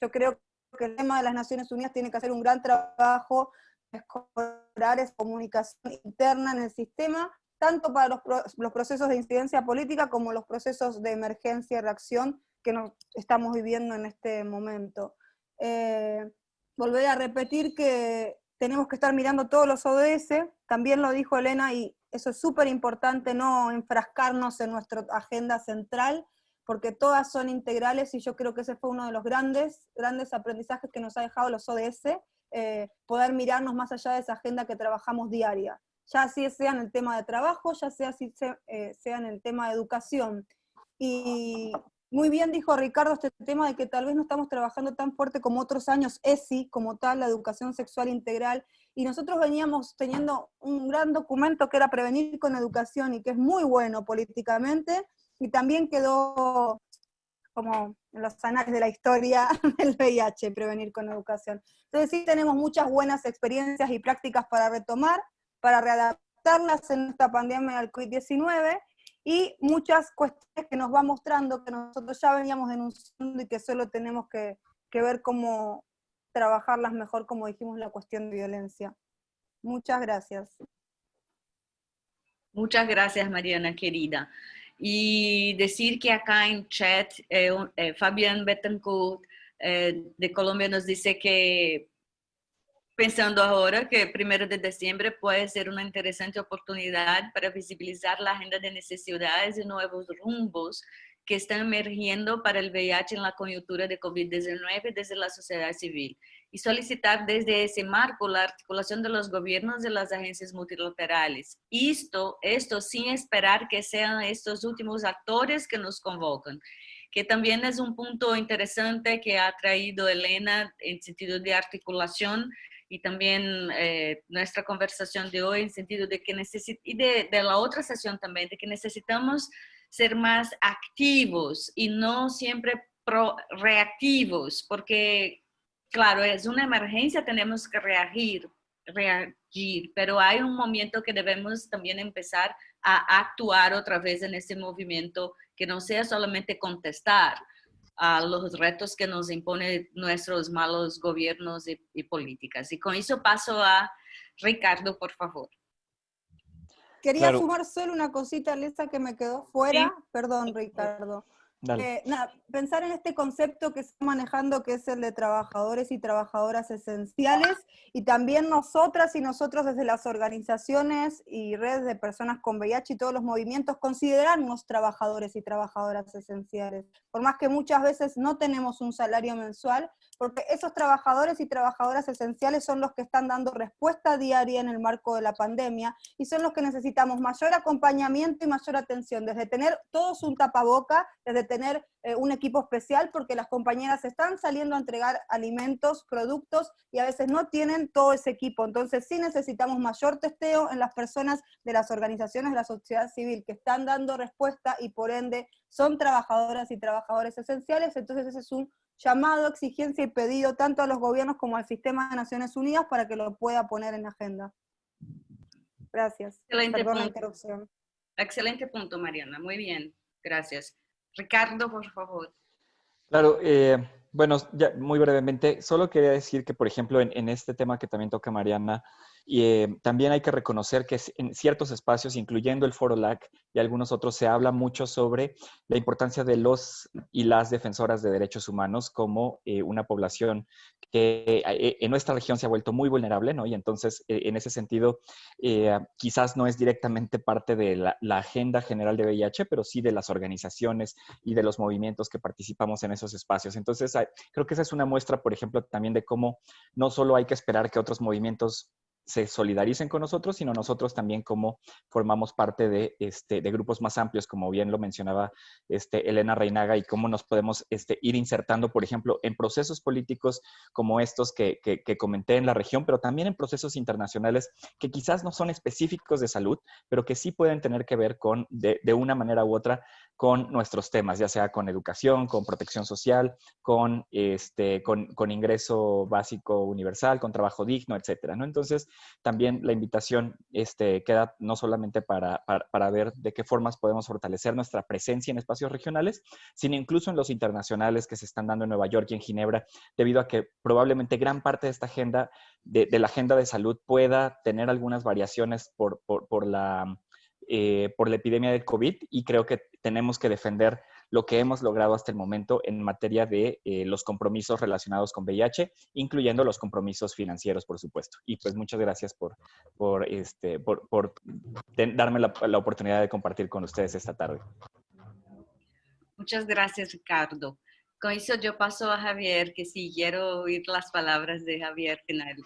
yo creo que el tema de las Naciones Unidas tiene que hacer un gran trabajo mejorar esa comunicación interna en el sistema, tanto para los, procesos de incidencia política como los procesos de emergencia y reacción que nos estamos viviendo en este momento. Eh, volver a repetir que tenemos que estar mirando todos los ODS, también lo dijo Elena, y eso es súper importante, no enfrascarnos en nuestra agenda central, porque todas son integrales y yo creo que ese fue uno de los grandes, grandes aprendizajes que nos ha dejado los ODS, eh, poder mirarnos más allá de esa agenda que trabajamos diaria, ya sea en el tema de trabajo, ya sea, si eh, sea en el tema de educación. Y muy bien dijo Ricardo este tema de que tal vez no estamos trabajando tan fuerte como otros años, ESI, como tal, la educación sexual integral, y nosotros veníamos teniendo un gran documento que era Prevenir con Educación, y que es muy bueno políticamente, y también quedó como los anales de la historia del VIH, prevenir con educación. Entonces sí tenemos muchas buenas experiencias y prácticas para retomar, para readaptarlas en esta pandemia del COVID-19, y muchas cuestiones que nos va mostrando que nosotros ya veníamos denunciando y que solo tenemos que ver cómo trabajarlas mejor, como dijimos, la cuestión de violencia. Muchas gracias. Muchas gracias, Mariana, querida. Y decir que acá en chat, eh, eh, Fabián Betancourt eh, de Colombia nos dice que pensando ahora que primero de diciembre puede ser una interesante oportunidad para visibilizar la agenda de necesidades y nuevos rumbos que están emergiendo para el VIH en la coyuntura de COVID-19 desde la sociedad civil y solicitar desde ese marco la articulación de los gobiernos de las agencias multilaterales. Esto, esto sin esperar que sean estos últimos actores que nos convocan, que también es un punto interesante que ha traído Elena en sentido de articulación y también eh, nuestra conversación de hoy en sentido de que necesitamos, y de, la otra sesión también, de que necesitamos ser más activos y no siempre reactivos, porque claro, es una emergencia, tenemos que reagir, reagir, pero hay un momento que debemos también empezar a actuar otra vez en ese movimiento, que no sea solamente contestar a los retos que nos imponen nuestros malos gobiernos y, políticas. Y con eso paso a Ricardo, por favor. Quería sumar solo una cosita, Lisa, que me quedó fuera. Perdón, Ricardo. Eh, nada, pensar en este concepto que está manejando, que es el de trabajadores y trabajadoras esenciales, y también nosotras y nosotros desde las organizaciones y redes de personas con VIH y todos los movimientos, considerarnos trabajadores y trabajadoras esenciales. Por más que muchas veces no tenemos un salario mensual, porque esos trabajadores y trabajadoras esenciales son los que están dando respuesta diaria en el marco de la pandemia, y son los que necesitamos mayor acompañamiento y mayor atención, desde tener todos un tapaboca, desde tener eh, un equipo especial porque las compañeras están saliendo a entregar alimentos, productos y a veces no tienen todo ese equipo. Entonces sí necesitamos mayor testeo en las personas de las organizaciones de la sociedad civil que están dando respuesta y por ende son trabajadoras y trabajadores esenciales. Entonces ese es un llamado, exigencia y pedido tanto a los gobiernos como al sistema de Naciones Unidas para que lo pueda poner en agenda. Gracias. Excelente punto. Excelente punto, Mariana. Muy bien. Gracias. Ricardo, por favor. Claro, eh, bueno, ya muy brevemente, solo quería decir que, por ejemplo, en, este tema que también toca Mariana, y eh, también hay que reconocer que en ciertos espacios, incluyendo el Foro LAC y algunos otros, se habla mucho sobre la importancia de los y las defensoras de derechos humanos como eh, una población que eh, en nuestra región se ha vuelto muy vulnerable, ¿no? Y entonces, en ese sentido, quizás no es directamente parte de la, la, agenda general de VIH, pero sí de las organizaciones y de los movimientos que participamos en esos espacios. Entonces, creo que esa es una muestra, por ejemplo, también de cómo no solo hay que esperar que otros movimientos se solidaricen con nosotros, sino nosotros también como formamos parte de, este, de grupos más amplios, como bien lo mencionaba este, Elena Reinaga, y cómo nos podemos este, ir insertando, por ejemplo, en procesos políticos como estos que, que, comenté en la región, pero también en procesos internacionales que quizás no son específicos de salud, pero que sí pueden tener que ver con, de, de una manera u otra, con nuestros temas, ya sea con educación, con protección social, con, este, con, con ingreso básico universal, con trabajo digno, etcétera, ¿no? Entonces, también la invitación este, queda no solamente para, para, ver de qué formas podemos fortalecer nuestra presencia en espacios regionales, sino incluso en los internacionales que se están dando en Nueva York y en Ginebra, debido a que probablemente gran parte de esta agenda, de, la agenda de salud, pueda tener algunas variaciones por, por, por la eh, por la epidemia del COVID y creo que tenemos que defender lo que hemos logrado hasta el momento en materia de eh, los compromisos relacionados con VIH, incluyendo los compromisos financieros, por supuesto. Y pues muchas gracias por, por, este, por, por darme la, la oportunidad de compartir con ustedes esta tarde. Muchas gracias, Ricardo. Con eso yo paso a Javier, que sí quiero oír las palabras de Javier final.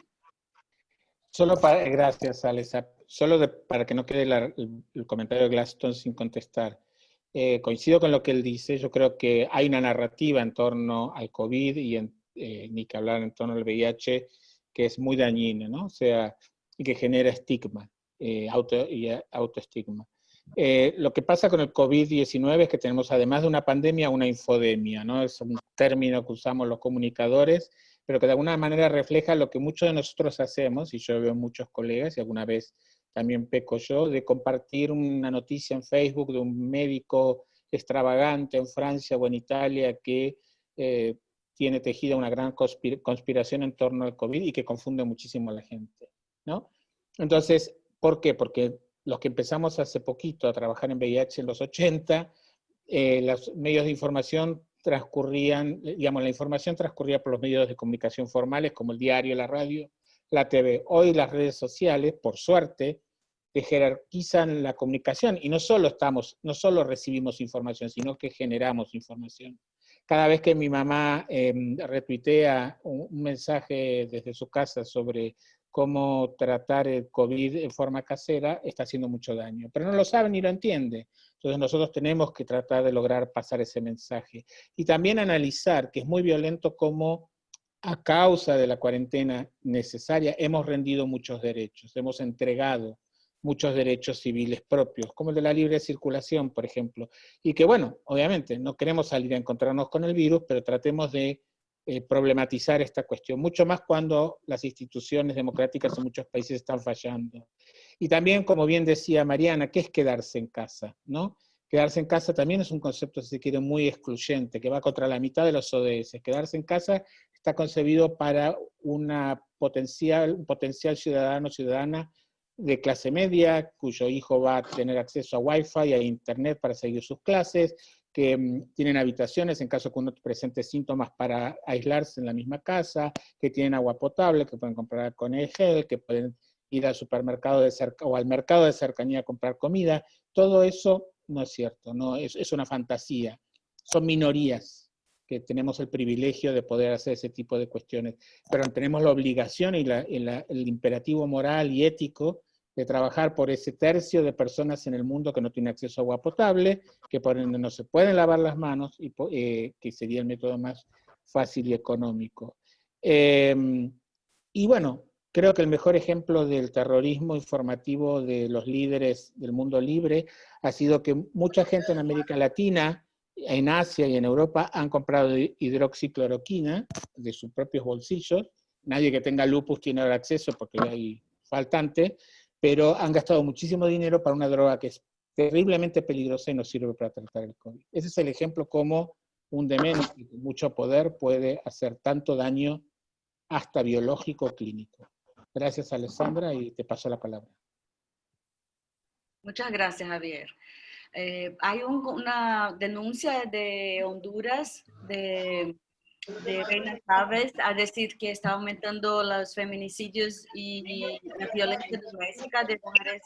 Solo para, gracias, Alesa. Solo para que no quede el, comentario de Glaston sin contestar. Eh, coincido con lo que él dice. Yo creo que hay una narrativa en torno al COVID y en, eh, ni que hablar en torno al VIH que es muy dañina, ¿no? O sea, y que genera estigma eh, auto, y autoestigma. lo que pasa con el COVID-19 es que tenemos además de una pandemia, una infodemia, ¿no? Es un término que usamos los comunicadores pero que de alguna manera refleja lo que muchos de nosotros hacemos, y yo veo muchos colegas, y alguna vez también peco yo, de compartir una noticia en Facebook de un médico extravagante en Francia o en Italia que eh, tiene tejida una gran conspiración en torno al COVID y que confunde muchísimo a la gente, ¿no? Entonces, ¿por qué? Porque los que empezamos hace poquito a trabajar en VIH en los 80, eh, los medios de información transcurrían, digamos, la información transcurría por los medios de comunicación formales como el diario, la radio, la TV. Hoy las redes sociales, por suerte, que jerarquizan la comunicación y no solo estamos, no solo recibimos información, sino que generamos información. Cada vez que mi mamá retuitea un, mensaje desde su casa sobre cómo tratar el COVID en forma casera, está haciendo mucho daño. Pero no lo sabe ni lo entiende. Entonces nosotros tenemos que tratar de lograr pasar ese mensaje. Y también analizar que es muy violento cómo a causa de la cuarentena necesaria hemos rendido muchos derechos, hemos entregado muchos derechos civiles propios, como el de la libre circulación, por ejemplo. Y que bueno, obviamente no queremos salir a encontrarnos con el virus, pero tratemos de eh, problematizar esta cuestión, mucho más cuando las instituciones democráticas en muchos países están fallando. Y también, como bien decía Mariana, ¿qué es quedarse en casa? ¿no? Quedarse en casa también es un concepto, si se quiere, muy excluyente, que va contra la mitad de los ODS. Quedarse en casa está concebido para una potencial, un potencial ciudadano o ciudadana de clase media, cuyo hijo va a tener acceso a Wi-Fi y a Internet para seguir sus clases, que mm, tienen habitaciones en caso que uno presente síntomas para aislarse en la misma casa, que tienen agua potable, que pueden comprar con el gel, que pueden ir al supermercado de cerca, o al mercado de cercanía a comprar comida, todo eso no es cierto, no es, es una fantasía. Son minorías que tenemos el privilegio de poder hacer ese tipo de cuestiones, pero tenemos la obligación y, el imperativo moral y ético de trabajar por ese tercio de personas en el mundo que no tiene acceso a agua potable, que por ende no se pueden lavar las manos, y eh, que sería el método más fácil y económico. Em, y bueno, creo que el mejor ejemplo del terrorismo informativo de los líderes del mundo libre ha sido que mucha gente en América Latina, en Asia y en Europa han comprado hidroxicloroquina de sus propios bolsillos. Nadie que tenga lupus tiene acceso porque hay faltante, pero han gastado muchísimo dinero para una droga que es terriblemente peligrosa y no sirve para tratar el COVID. Ese es el ejemplo cómo un demente con mucho poder puede hacer tanto daño hasta biológico clínico. Gracias, Alessandra, y te paso la palabra. Muchas gracias, Javier. Eh, hay una denuncia de Honduras de Reina Chávez a decir que está aumentando los feminicidios y la violencia doméstica de mujeres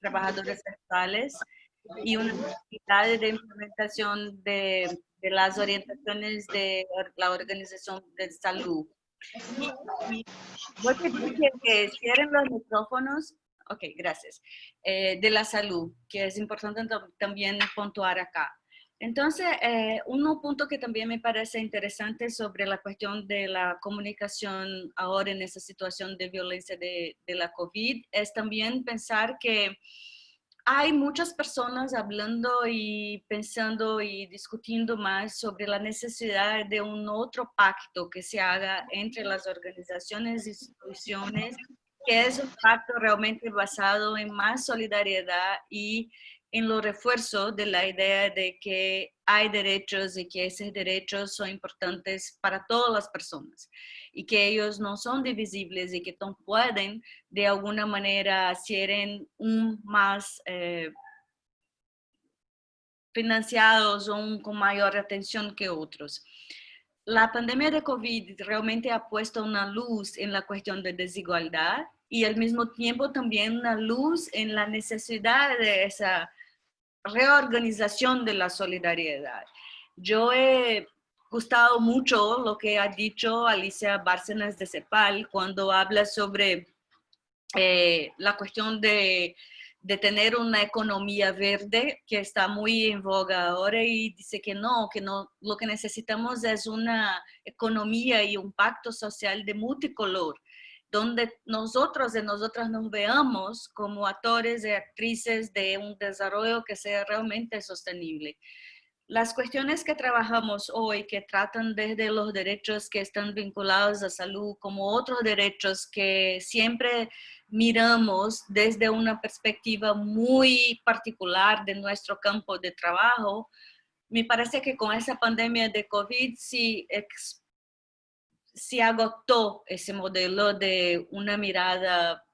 trabajadoras sexuales y una necesidad de implementación de, las orientaciones de la Organización de Salud. Y, cierren los micrófonos. Ok, gracias. Eh, de la salud, que es importante también puntuar acá. Entonces, eh, un punto que también me parece interesante sobre la cuestión de la comunicación ahora en esa situación de violencia de, la COVID es también pensar que hay muchas personas hablando y pensando y discutiendo más sobre la necesidad de un otro pacto que se haga entre las organizaciones instituciones, que es un pacto realmente basado en más solidaridad y en lo refuerzo de la idea de que hay derechos y que esos derechos son importantes para todas las personas y que ellos no son divisibles y que no pueden de alguna manera ser un más eh, financiados o un, con mayor atención que otros. La pandemia de COVID realmente ha puesto una luz en la cuestión de desigualdad y al mismo tiempo también una luz en la necesidad de esa reorganización de la solidaridad. Yo he gustado mucho lo que ha dicho Alicia Bárcenas de CEPAL cuando habla sobre eh, la cuestión de, de, tener una economía verde que está muy en boga ahora y dice que no, que no, lo que necesitamos es una economía y un pacto social de multicolor donde nosotros y nosotras nos veamos como actores y actrices de un desarrollo que sea realmente sostenible. Las cuestiones que trabajamos hoy, que tratan desde los derechos que están vinculados a salud, como otros derechos que siempre miramos desde una perspectiva muy particular de nuestro campo de trabajo, me parece que con esa pandemia de COVID sí se agotó ese modelo de una mirada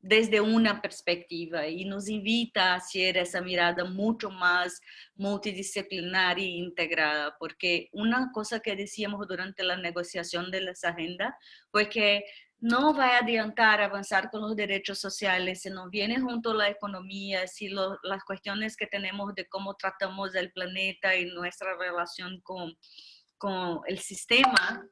desde una perspectiva y nos invita a hacer esa mirada mucho más multidisciplinar e integrada, porque una cosa que decíamos durante la negociación de las agendas fue que no va a adiantar avanzar con los derechos sociales si no viene junto a la economía, si las cuestiones que tenemos de cómo tratamos el planeta y nuestra relación con, con el sistema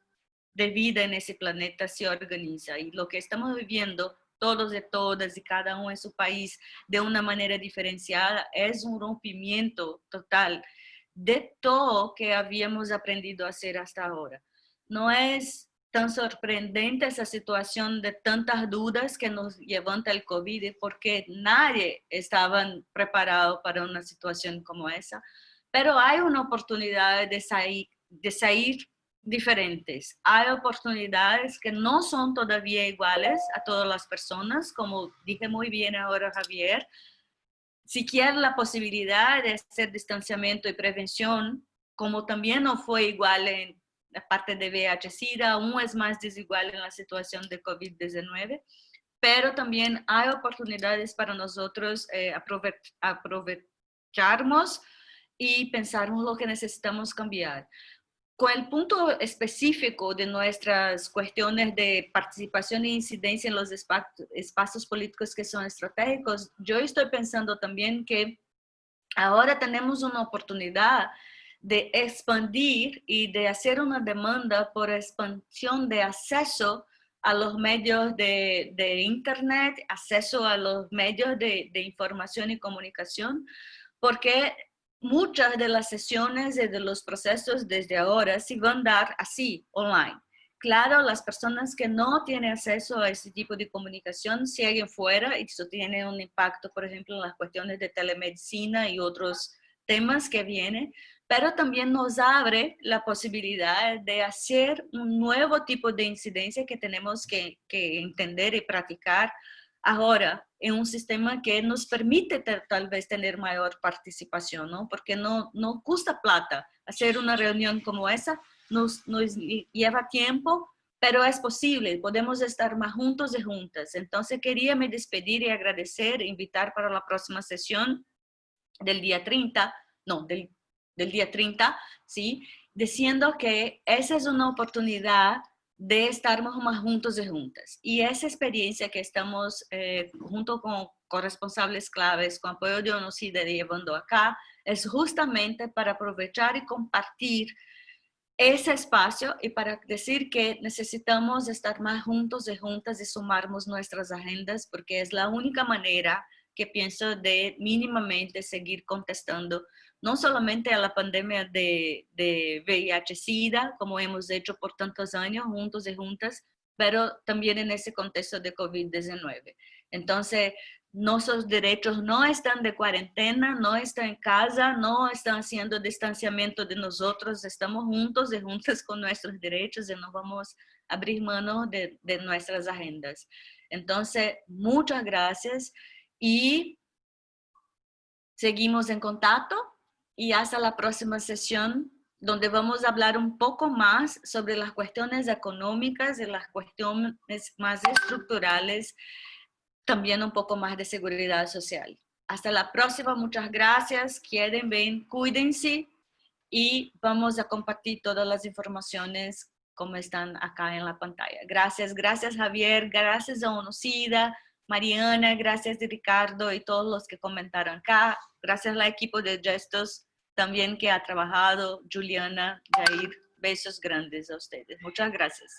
de vida en ese planeta se organiza. Y lo que estamos viviendo todos y todas y cada uno en su país de una manera diferenciada es un rompimiento total de todo que habíamos aprendido a hacer hasta ahora. No es tan sorprendente esa situación de tantas dudas que nos levanta el COVID porque nadie estaba preparado para una situación como esa, pero hay una oportunidad de salir, de salir diferentes. Hay oportunidades que no son todavía iguales a todas las personas, como dije muy bien ahora Javier. Si quiere la posibilidad de hacer distanciamiento y prevención, como también no fue igual en la parte de VIH-Sida, aún es más desigual en la situación de COVID-19, pero también hay oportunidades para nosotros eh, aprovecharnos y pensarnos lo que necesitamos cambiar con el punto específico de nuestras cuestiones de participación e incidencia en los espacios políticos que son estratégicos, yo estoy pensando también que ahora tenemos una oportunidad de expandir y de hacer una demanda por expansión de acceso a los medios de, Internet, acceso a los medios de, información y comunicación, porque muchas de las sesiones y de los procesos desde ahora se van a dar así, online. Claro, las personas que no tienen acceso a ese tipo de comunicación siguen fuera y eso tiene un impacto, por ejemplo, en las cuestiones de telemedicina y otros temas que vienen, pero también nos abre la posibilidad de hacer un nuevo tipo de incidencia que tenemos que, que entender y practicar ahora en un sistema que nos permite tal vez tener mayor participación, ¿no? Porque no, no cuesta plata hacer una reunión como esa, nos, nos lleva tiempo, pero es posible, podemos estar más juntos y juntas. Entonces quería me despedir y agradecer, invitar para la próxima sesión del día 30, no, del, del día 30, ¿sí? Diciendo que esa es una oportunidad de estarmos más juntos y juntas. Y esa experiencia que estamos eh, junto con corresponsables claves, con apoyo de ONUCIDE llevando acá, es justamente para aprovechar y compartir ese espacio y para decir que necesitamos estar más juntos y juntas y sumarnos nuestras agendas porque es la única manera que pienso de mínimamente seguir contestando no solamente a la pandemia de, de VIH-Sida, como hemos hecho por tantos años juntos y juntas, pero también en ese contexto de COVID-19. Entonces, nuestros derechos no están de cuarentena, no están en casa, no están haciendo distanciamiento de nosotros, estamos juntos y juntas con nuestros derechos y nos vamos a abrir manos de, de nuestras agendas. Entonces, muchas gracias y seguimos en contacto y hasta la próxima sesión donde vamos a hablar un poco más sobre las cuestiones económicas y las cuestiones más estructurales, también un poco más de seguridad social. Hasta la próxima, muchas gracias, quieren, ven, cuídense y vamos a compartir todas las informaciones como están acá en la pantalla. Gracias, gracias Javier, gracias a Onocida, Mariana, gracias Ricardo y todos los que comentaron acá. Gracias al equipo de Gestos también que ha trabajado, Juliana, Jair. Besos grandes a ustedes. Muchas gracias.